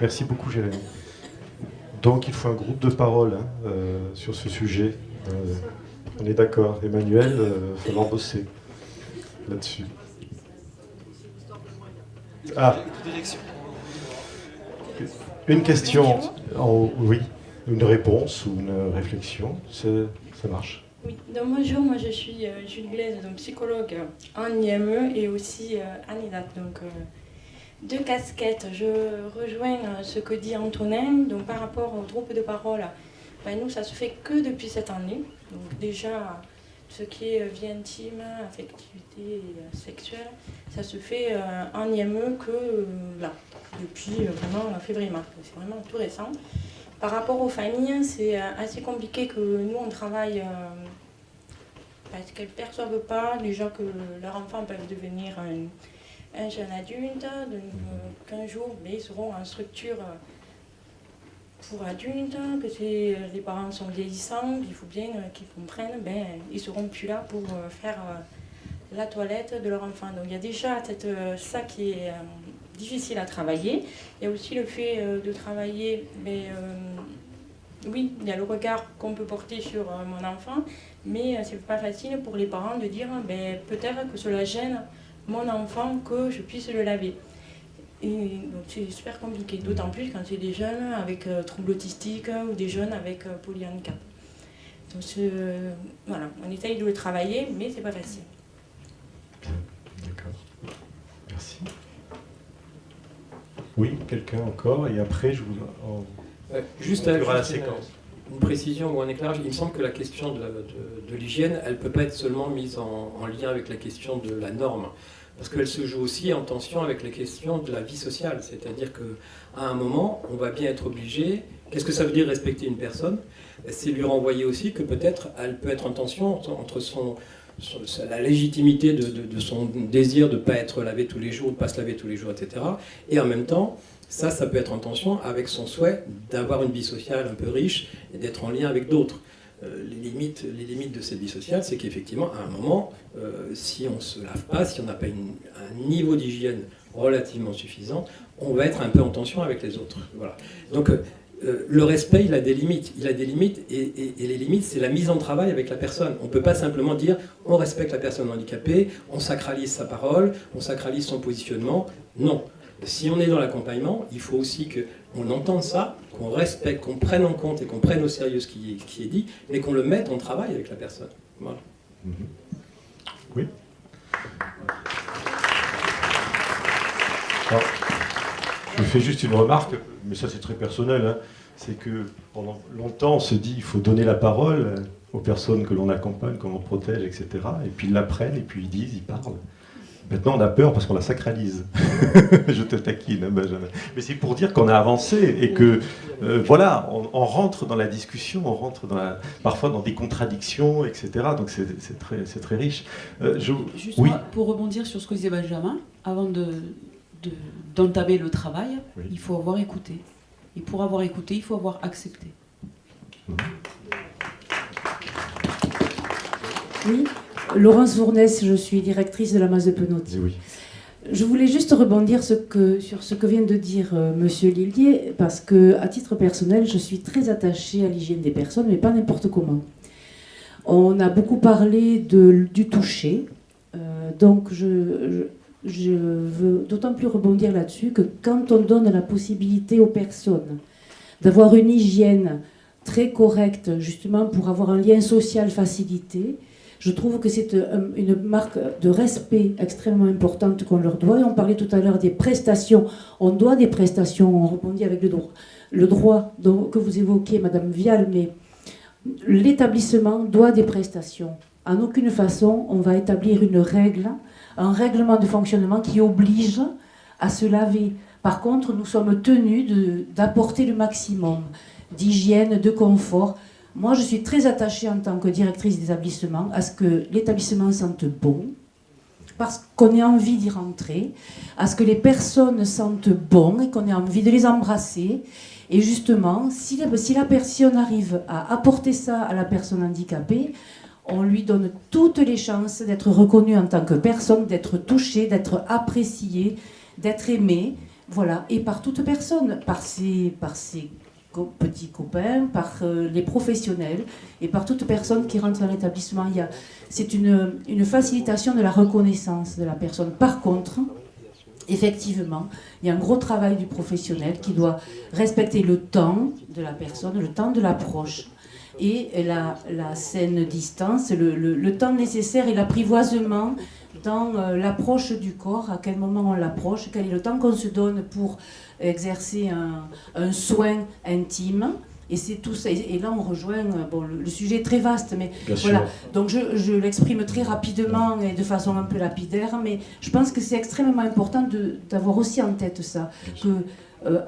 Merci beaucoup Jérémy. Donc il faut un groupe de parole hein, euh, sur ce sujet. Euh, on est d'accord. Emmanuel, il euh, va falloir bosser là-dessus. Ah. Une question, oui, une réponse ou une réflexion, ça marche. Oui, donc bonjour, moi je suis euh, Jules Blaise, donc psychologue en IME et aussi en IDAT. Donc deux casquettes. Je rejoins euh, ce que dit Antonin donc par rapport au groupe de parole. Ben, nous, ça se fait que depuis cette année. Donc déjà, ce qui est vie intime, affectivité sexuelle, ça se fait en IME que là, depuis vraiment février-mars. C'est vraiment tout récent. Par rapport aux familles, c'est euh, assez compliqué que nous, on travaille euh, parce qu'elles ne perçoivent pas déjà que leurs enfants peuvent devenir un, jeune adulte 15 jours, mais ils seront en structure euh, pour adultes, que les parents sont vieillissants, il faut bien qu'ils comprennent, ben, ils ne seront plus là pour faire la toilette de leur enfant. Donc il y a déjà ça qui est difficile à travailler. Il y a aussi le fait euh, de travailler, mais euh, oui, il y a le regard qu'on peut porter sur euh, mon enfant, mais c'est pas facile pour les parents de dire ben, peut-être que cela gêne mon enfant que je puisse le laver. Et donc c'est super compliqué, d'autant plus quand c'est des jeunes avec troubles autistiques ou des jeunes avec polyhandicap. Donc voilà, on essaye de le travailler, mais c'est pas facile. D'accord. Merci. Oui, quelqu'un encore, et après je vous. juste, à, la séquence. Une, précision ou un éclairage. Il me semble que la question de, l'hygiène, elle ne peut pas être seulement mise en, lien avec la question de la norme, parce qu'elle se joue aussi en tension avec les questions de la vie sociale. C'est-à-dire qu'à un moment, on va bien être obligé. Qu'est-ce que ça veut dire respecter une personne? C'est lui renvoyer aussi que peut-être elle peut être en tension entre la légitimité de, son désir de ne pas être lavé tous les jours, de ne pas se laver tous les jours, etc. Et en même temps, ça, ça peut être en tension avec son souhait d'avoir une vie sociale un peu riche et d'être en lien avec d'autres. Euh, les, limites, les limites de cette vie sociale, c'est qu'effectivement, à un moment, euh, si on ne se lave pas, si on n'a pas un niveau d'hygiène relativement suffisant, on va être un peu en tension avec les autres. Voilà. Donc, euh, le respect, il a des limites. Il a des limites et, les limites, c'est la mise en travail avec la personne. On ne peut pas simplement dire on respecte la personne handicapée, on sacralise sa parole, on sacralise son positionnement. Non. Si on est dans l'accompagnement, il faut aussi qu'on entende ça, qu'on respecte, qu'on prenne en compte et qu'on prenne au sérieux ce qui est, dit, mais qu'on le mette en travail avec la personne. Voilà. Oui. je fais juste une remarque mais ça c'est très personnel, hein. c'est que pendant longtemps on se dit il faut donner la parole aux personnes que l'on accompagne, que l'on protège, etc. Et puis ils l'apprennent, et puis ils disent, ils parlent. Maintenant on a peur parce qu'on la sacralise. (laughs) Je te taquine, hein, Benjamin. Mais c'est pour dire qu'on a avancé et que, euh, voilà, on, rentre dans la discussion, on rentre dans parfois dans des contradictions, etc. Donc c'est très, très riche. Euh, je, Juste oui. pour rebondir sur ce que disait Benjamin, avant de, d'entamer le travail, il faut avoir écouté. Et pour avoir écouté, il faut avoir accepté. Oui, Laurence Vournès, je suis directrice de la masse de Penauty. Oui. Je voulais juste rebondir ce que, sur ce que vient de dire M. Euh, Monsieur Lillier, parce que, à titre personnel, je suis très attachée à l'hygiène des personnes, mais pas n'importe comment. On a beaucoup parlé de, du toucher, euh, donc je, je veux d'autant plus rebondir là-dessus que quand on donne la possibilité aux personnes d'avoir une hygiène très correcte, justement pour avoir un lien social facilité. Je trouve que c'est euh, une marque de respect extrêmement importante qu'on leur doit. On parlait tout à l'heure des prestations. On doit des prestations, on rebondit avec le droit, le droit que vous évoquez, Madame Vial, mais l'établissement doit des prestations. En aucune façon, on va établir une règle, un règlement de fonctionnement qui oblige à se laver. Par contre, nous sommes tenus d'apporter le maximum d'hygiène, de confort. Moi, je suis très attachée en tant que directrice d'établissement à ce que l'établissement sente bon, parce qu'on ait envie d'y rentrer, à ce que les personnes sentent bon et qu'on ait envie de les embrasser. Et justement, si la, si la personne arrive à apporter ça à la personne handicapée, on lui donne toutes les chances d'être reconnue en tant que personne, d'être touchée, d'être appréciée, d'être aimée, voilà, et par toute personne, par ses, par ses petits copains, par euh, les professionnels et par toute personne qui rentre dans l'établissement. C'est une, une facilitation de la reconnaissance de la personne. Par contre, effectivement, il y a un gros travail du professionnel qui doit respecter le temps de la personne, le temps de l'approche et la, la saine distance, le, le, temps nécessaire et l'apprivoisement dans euh, l'approche du corps, à quel moment on l'approche, quel est le temps qu'on se donne pour exercer un, un soin intime. Et c'est tout ça. Et là, on rejoint. Euh, bon, le, sujet est très vaste, mais voilà. Donc, je, je l'exprime très rapidement et de façon un peu lapidaire, mais je pense que c'est extrêmement important d'avoir aussi en tête ça, que euh,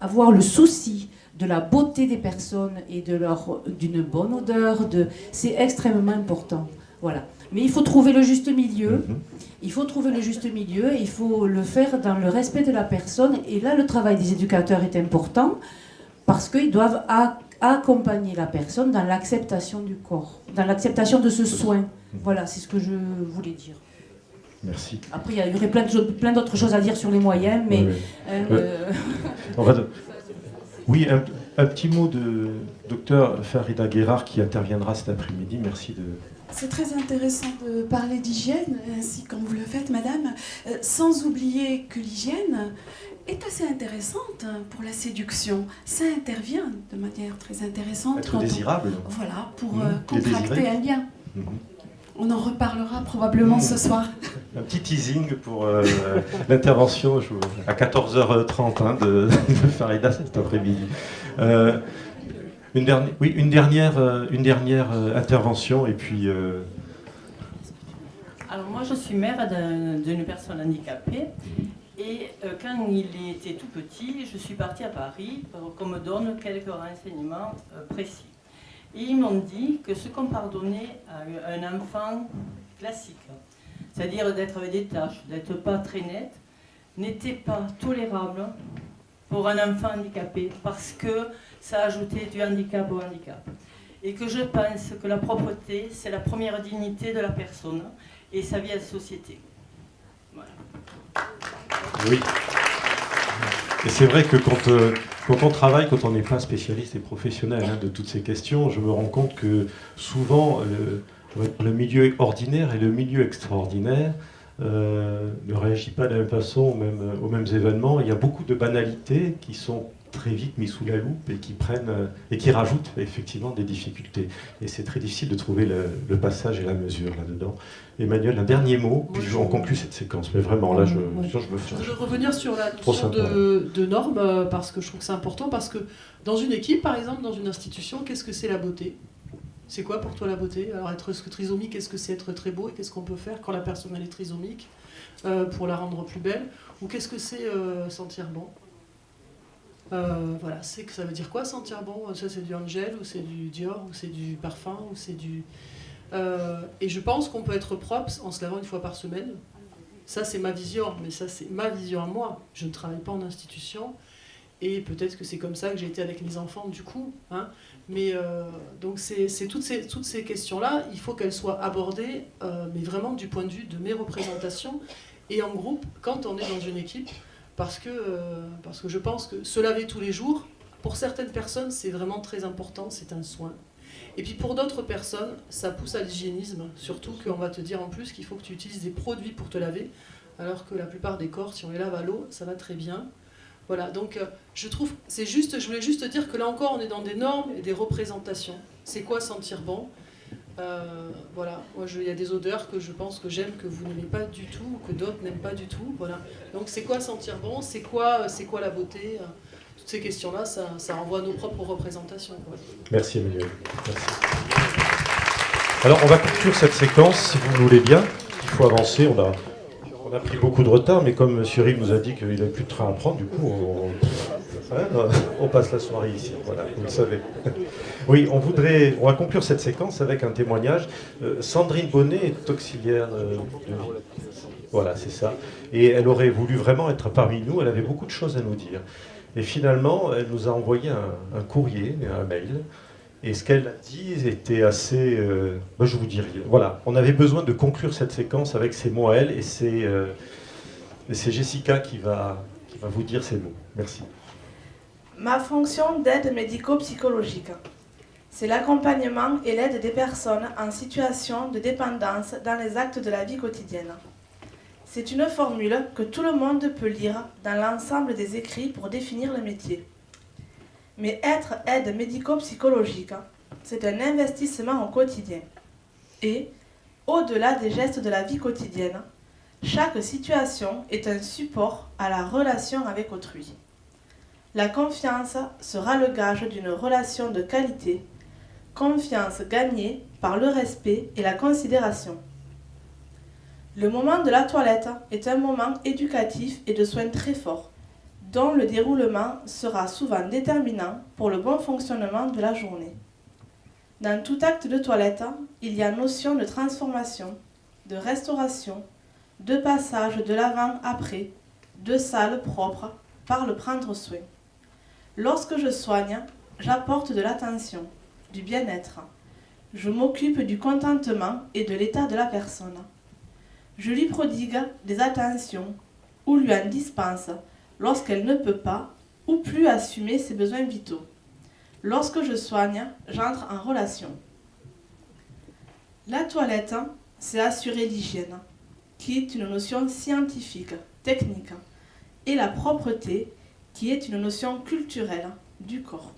avoir le souci de la beauté des personnes et de leur d'une bonne odeur, de c'est extrêmement important. Voilà. Mais il faut trouver le juste milieu. Mhm. Il faut trouver le juste milieu il faut le faire dans le respect de la personne. Et là, le travail des éducateurs est important parce qu'ils doivent accompagner la personne dans l'acceptation du corps, dans l'acceptation de ce soin. Voilà, c'est ce que je voulais dire. Merci. Après, il y aurait plein d'autres choses à dire sur les moyens, mais... Euh, (laughs) oui, un, petit mot de docteur Farida Guérard qui interviendra cet après-midi. Merci de... C'est très intéressant de parler d'hygiène, ainsi comme vous le faites, madame, euh, sans oublier que l'hygiène est assez intéressante pour la séduction. Ça intervient de manière très intéressante. Être désirable. voilà, pour mmh. euh, contracter un lien. Mmh. On en reparlera probablement ce soir. Un petit teasing pour euh, (laughs) l'intervention à 14h30 hein, (laughs) de, Farida cet après-midi. Euh, une, dernière, euh, dernière intervention et puis... Alors moi je suis mère d'une personne handicapée et quand il était tout petit, je suis partie à Paris pour qu'on me donne quelques renseignements précis. Et ils m'ont dit que ce qu'on pardonnait à un enfant classique, c'est-à-dire d'être avec des tâches, d'être pas très net, n'était pas tolérable pour un enfant handicapé parce que ça ajoutait du handicap au handicap. Et que je pense que la propreté, c'est la première dignité de la personne et sa vie à la société. Voilà. Oui. Et c'est vrai que quand, euh, quand on travaille, quand on n'est pas spécialiste et professionnel hein, de toutes ces questions, je me rends compte que souvent le milieu ordinaire et le milieu extraordinaire euh, ne réagit pas de la même façon aux mêmes, aux mêmes événements. Il y a beaucoup de banalités qui sont très vite mis sous la loupe et qui prennent euh, et qui rajoutent effectivement des difficultés. Et c'est très difficile de trouver le, passage et la mesure là-dedans. Emmanuel, un dernier mot, puis je... on conclut cette séquence. Mais vraiment, là, je, je me fais. Je voudrais revenir sur la notion de, de normes, euh, parce que je trouve que c'est important, parce que dans une équipe, par exemple, dans une institution, qu'est-ce que c'est la beauté? C'est quoi pour toi la beauté? Alors être trisomique, qu'est-ce que c'est être très beau? Et qu'est-ce qu'on peut faire quand la personne est trisomique euh, pour la rendre plus belle? Ou qu'est-ce que c'est sentir bon? Euh, voilà, c'est que ça veut dire quoi sentir bon? Ça c'est du Angel ou c'est du Dior ou c'est du parfum ou c'est du. Euh, et je pense qu'on peut être propre en se lavant une fois par semaine. Ça c'est ma vision, mais ça c'est ma vision à moi. Je ne travaille pas en institution et peut-être que c'est comme ça que j'ai été avec mes enfants du coup. Hein. Mais euh, donc c'est toutes ces, questions-là, il faut qu'elles soient abordées, mais vraiment du point de vue de mes représentations et en groupe quand on est dans une équipe parce que, euh, parce que je pense que se laver tous les jours, pour certaines personnes, c'est vraiment très important, c'est un soin. Et puis pour d'autres personnes, ça pousse à l'hygiénisme, surtout qu'on va te dire en plus qu'il faut que tu utilises des produits pour te laver, alors que la plupart des corps, si on les lave à l'eau, ça va très bien. Voilà, donc euh, je trouve, c'est juste, je voulais juste dire que là encore, on est dans des normes et des représentations. C'est quoi sentir bon? Euh, Voilà, moi il y a des odeurs que je pense que j'aime, que vous n'aimez pas du tout, ou que d'autres n'aiment pas du tout. Voilà. Donc c'est quoi sentir bon? C'est quoi, c'est quoi la beauté? Toutes ces questions-là, ça, ça renvoie à nos propres représentations. Merci Emmanuel. Merci. Alors on va conclure cette séquence, si vous le voulez bien. Il faut avancer, on a on a pris beaucoup de retard, mais comme M. Rive nous a dit qu'il n'avait plus de train à prendre, du coup, on, passe la soirée ici. Voilà, vous le savez. (laughs) Oui, on voudrait, on va conclure cette séquence avec un témoignage. Euh, Sandrine Bonnet est auxiliaire euh, de Voilà, c'est ça. Et elle aurait voulu vraiment être parmi nous. Elle avait beaucoup de choses à nous dire. Et finalement, elle nous a envoyé un, un courrier, un mail, et ce qu'elle a dit était assez... Euh, je vous dirais, voilà, on avait besoin de conclure cette séquence avec ces mots à elle, et c'est euh, Jessica qui va, qui va vous dire ces mots. Merci. Ma fonction d'aide médico-psychologique, c'est l'accompagnement et l'aide des personnes en situation de dépendance dans les actes de la vie quotidienne. C'est une formule que tout le monde peut lire dans l'ensemble des écrits pour définir le métier. Mais être aide médico-psychologique, hein, c'est un investissement au quotidien. Et, au-delà des gestes de la vie quotidienne, chaque situation est un support à la relation avec autrui. La confiance sera le gage d'une relation de qualité, confiance gagnée par le respect et la considération. Le moment de la toilette est un moment éducatif et de soins très fort dont le déroulement sera souvent déterminant pour le bon fonctionnement de la journée. Dans tout acte de toilette, il y a notion de transformation, de restauration, de passage de l'avant-après, de salle propre par le prendre soin. Lorsque je soigne, j'apporte de l'attention, du bien-être. Je m'occupe du contentement et de l'état de la personne. Je lui prodigue des attentions ou lui en dispense lorsqu'elle ne peut pas ou plus assumer ses besoins vitaux. Lorsque je soigne, j'entre en relation. La toilette, c'est assurer l'hygiène, qui est une notion scientifique, technique, et la propreté, qui est une notion culturelle du corps.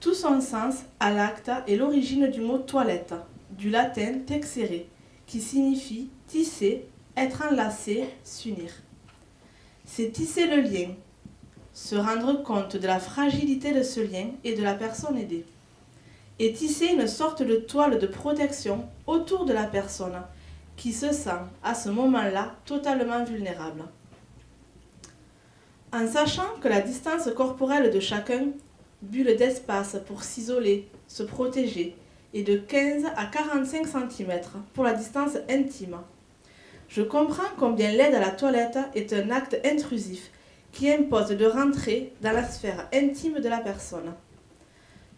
Tout son sens à l'acte est l'origine du mot toilette, du latin texere, qui signifie tisser, être enlacé, s'unir c'est tisser le lien, se rendre compte de la fragilité de ce lien et de la personne aidée, et tisser une sorte de toile de protection autour de la personne qui se sent à ce moment-là totalement vulnérable. En sachant que la distance corporelle de chacun, bulle d'espace pour s'isoler, se protéger, est de 15 à 45 cm pour la distance intime, je comprends combien l'aide à la toilette est un acte intrusif qui impose de rentrer dans la sphère intime de la personne.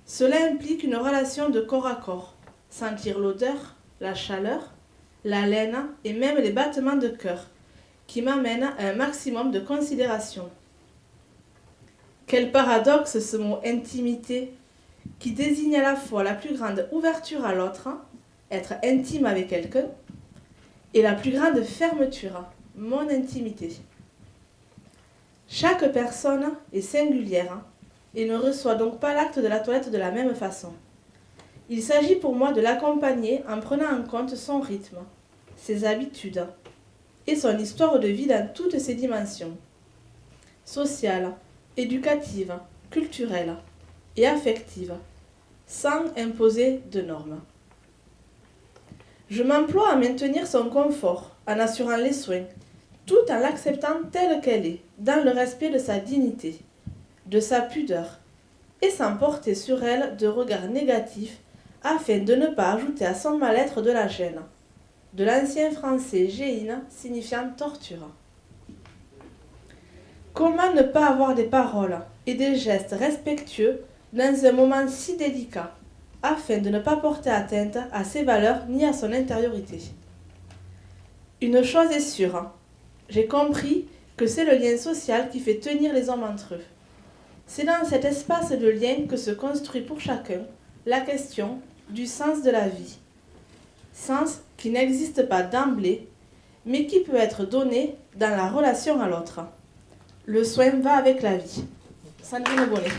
Cela implique une relation de corps à corps, sentir l'odeur, la chaleur, la laine et même les battements de cœur, qui m'amènent à un maximum de considération. Quel paradoxe ce mot intimité, qui désigne à la fois la plus grande ouverture à l'autre, être intime avec quelqu'un, et la plus grande fermeture, mon intimité. Chaque personne est singulière et ne reçoit donc pas l'acte de la toilette de la même façon. Il s'agit pour moi de l'accompagner en prenant en compte son rythme, ses habitudes et son histoire de vie dans toutes ses dimensions sociale, éducative, culturelle et affective, sans imposer de normes. Je m'emploie à maintenir son confort en assurant les soins, tout en l'acceptant telle qu'elle est, dans le respect de sa dignité, de sa pudeur, et sans porter sur elle de regard négatif afin de ne pas ajouter à son mal-être de la gêne, de l'ancien français géine signifiant torture. Comment ne pas avoir des paroles et des gestes respectueux dans un moment si délicat afin de ne pas porter atteinte à ses valeurs ni à son intériorité. Une chose est sûre, j'ai compris que c'est le lien social qui fait tenir les hommes entre eux. C'est dans cet espace de lien que se construit pour chacun la question du sens de la vie. Sens qui n'existe pas d'emblée, mais qui peut être donné dans la relation à l'autre. Le soin va avec la vie. Sandrine Bonnet.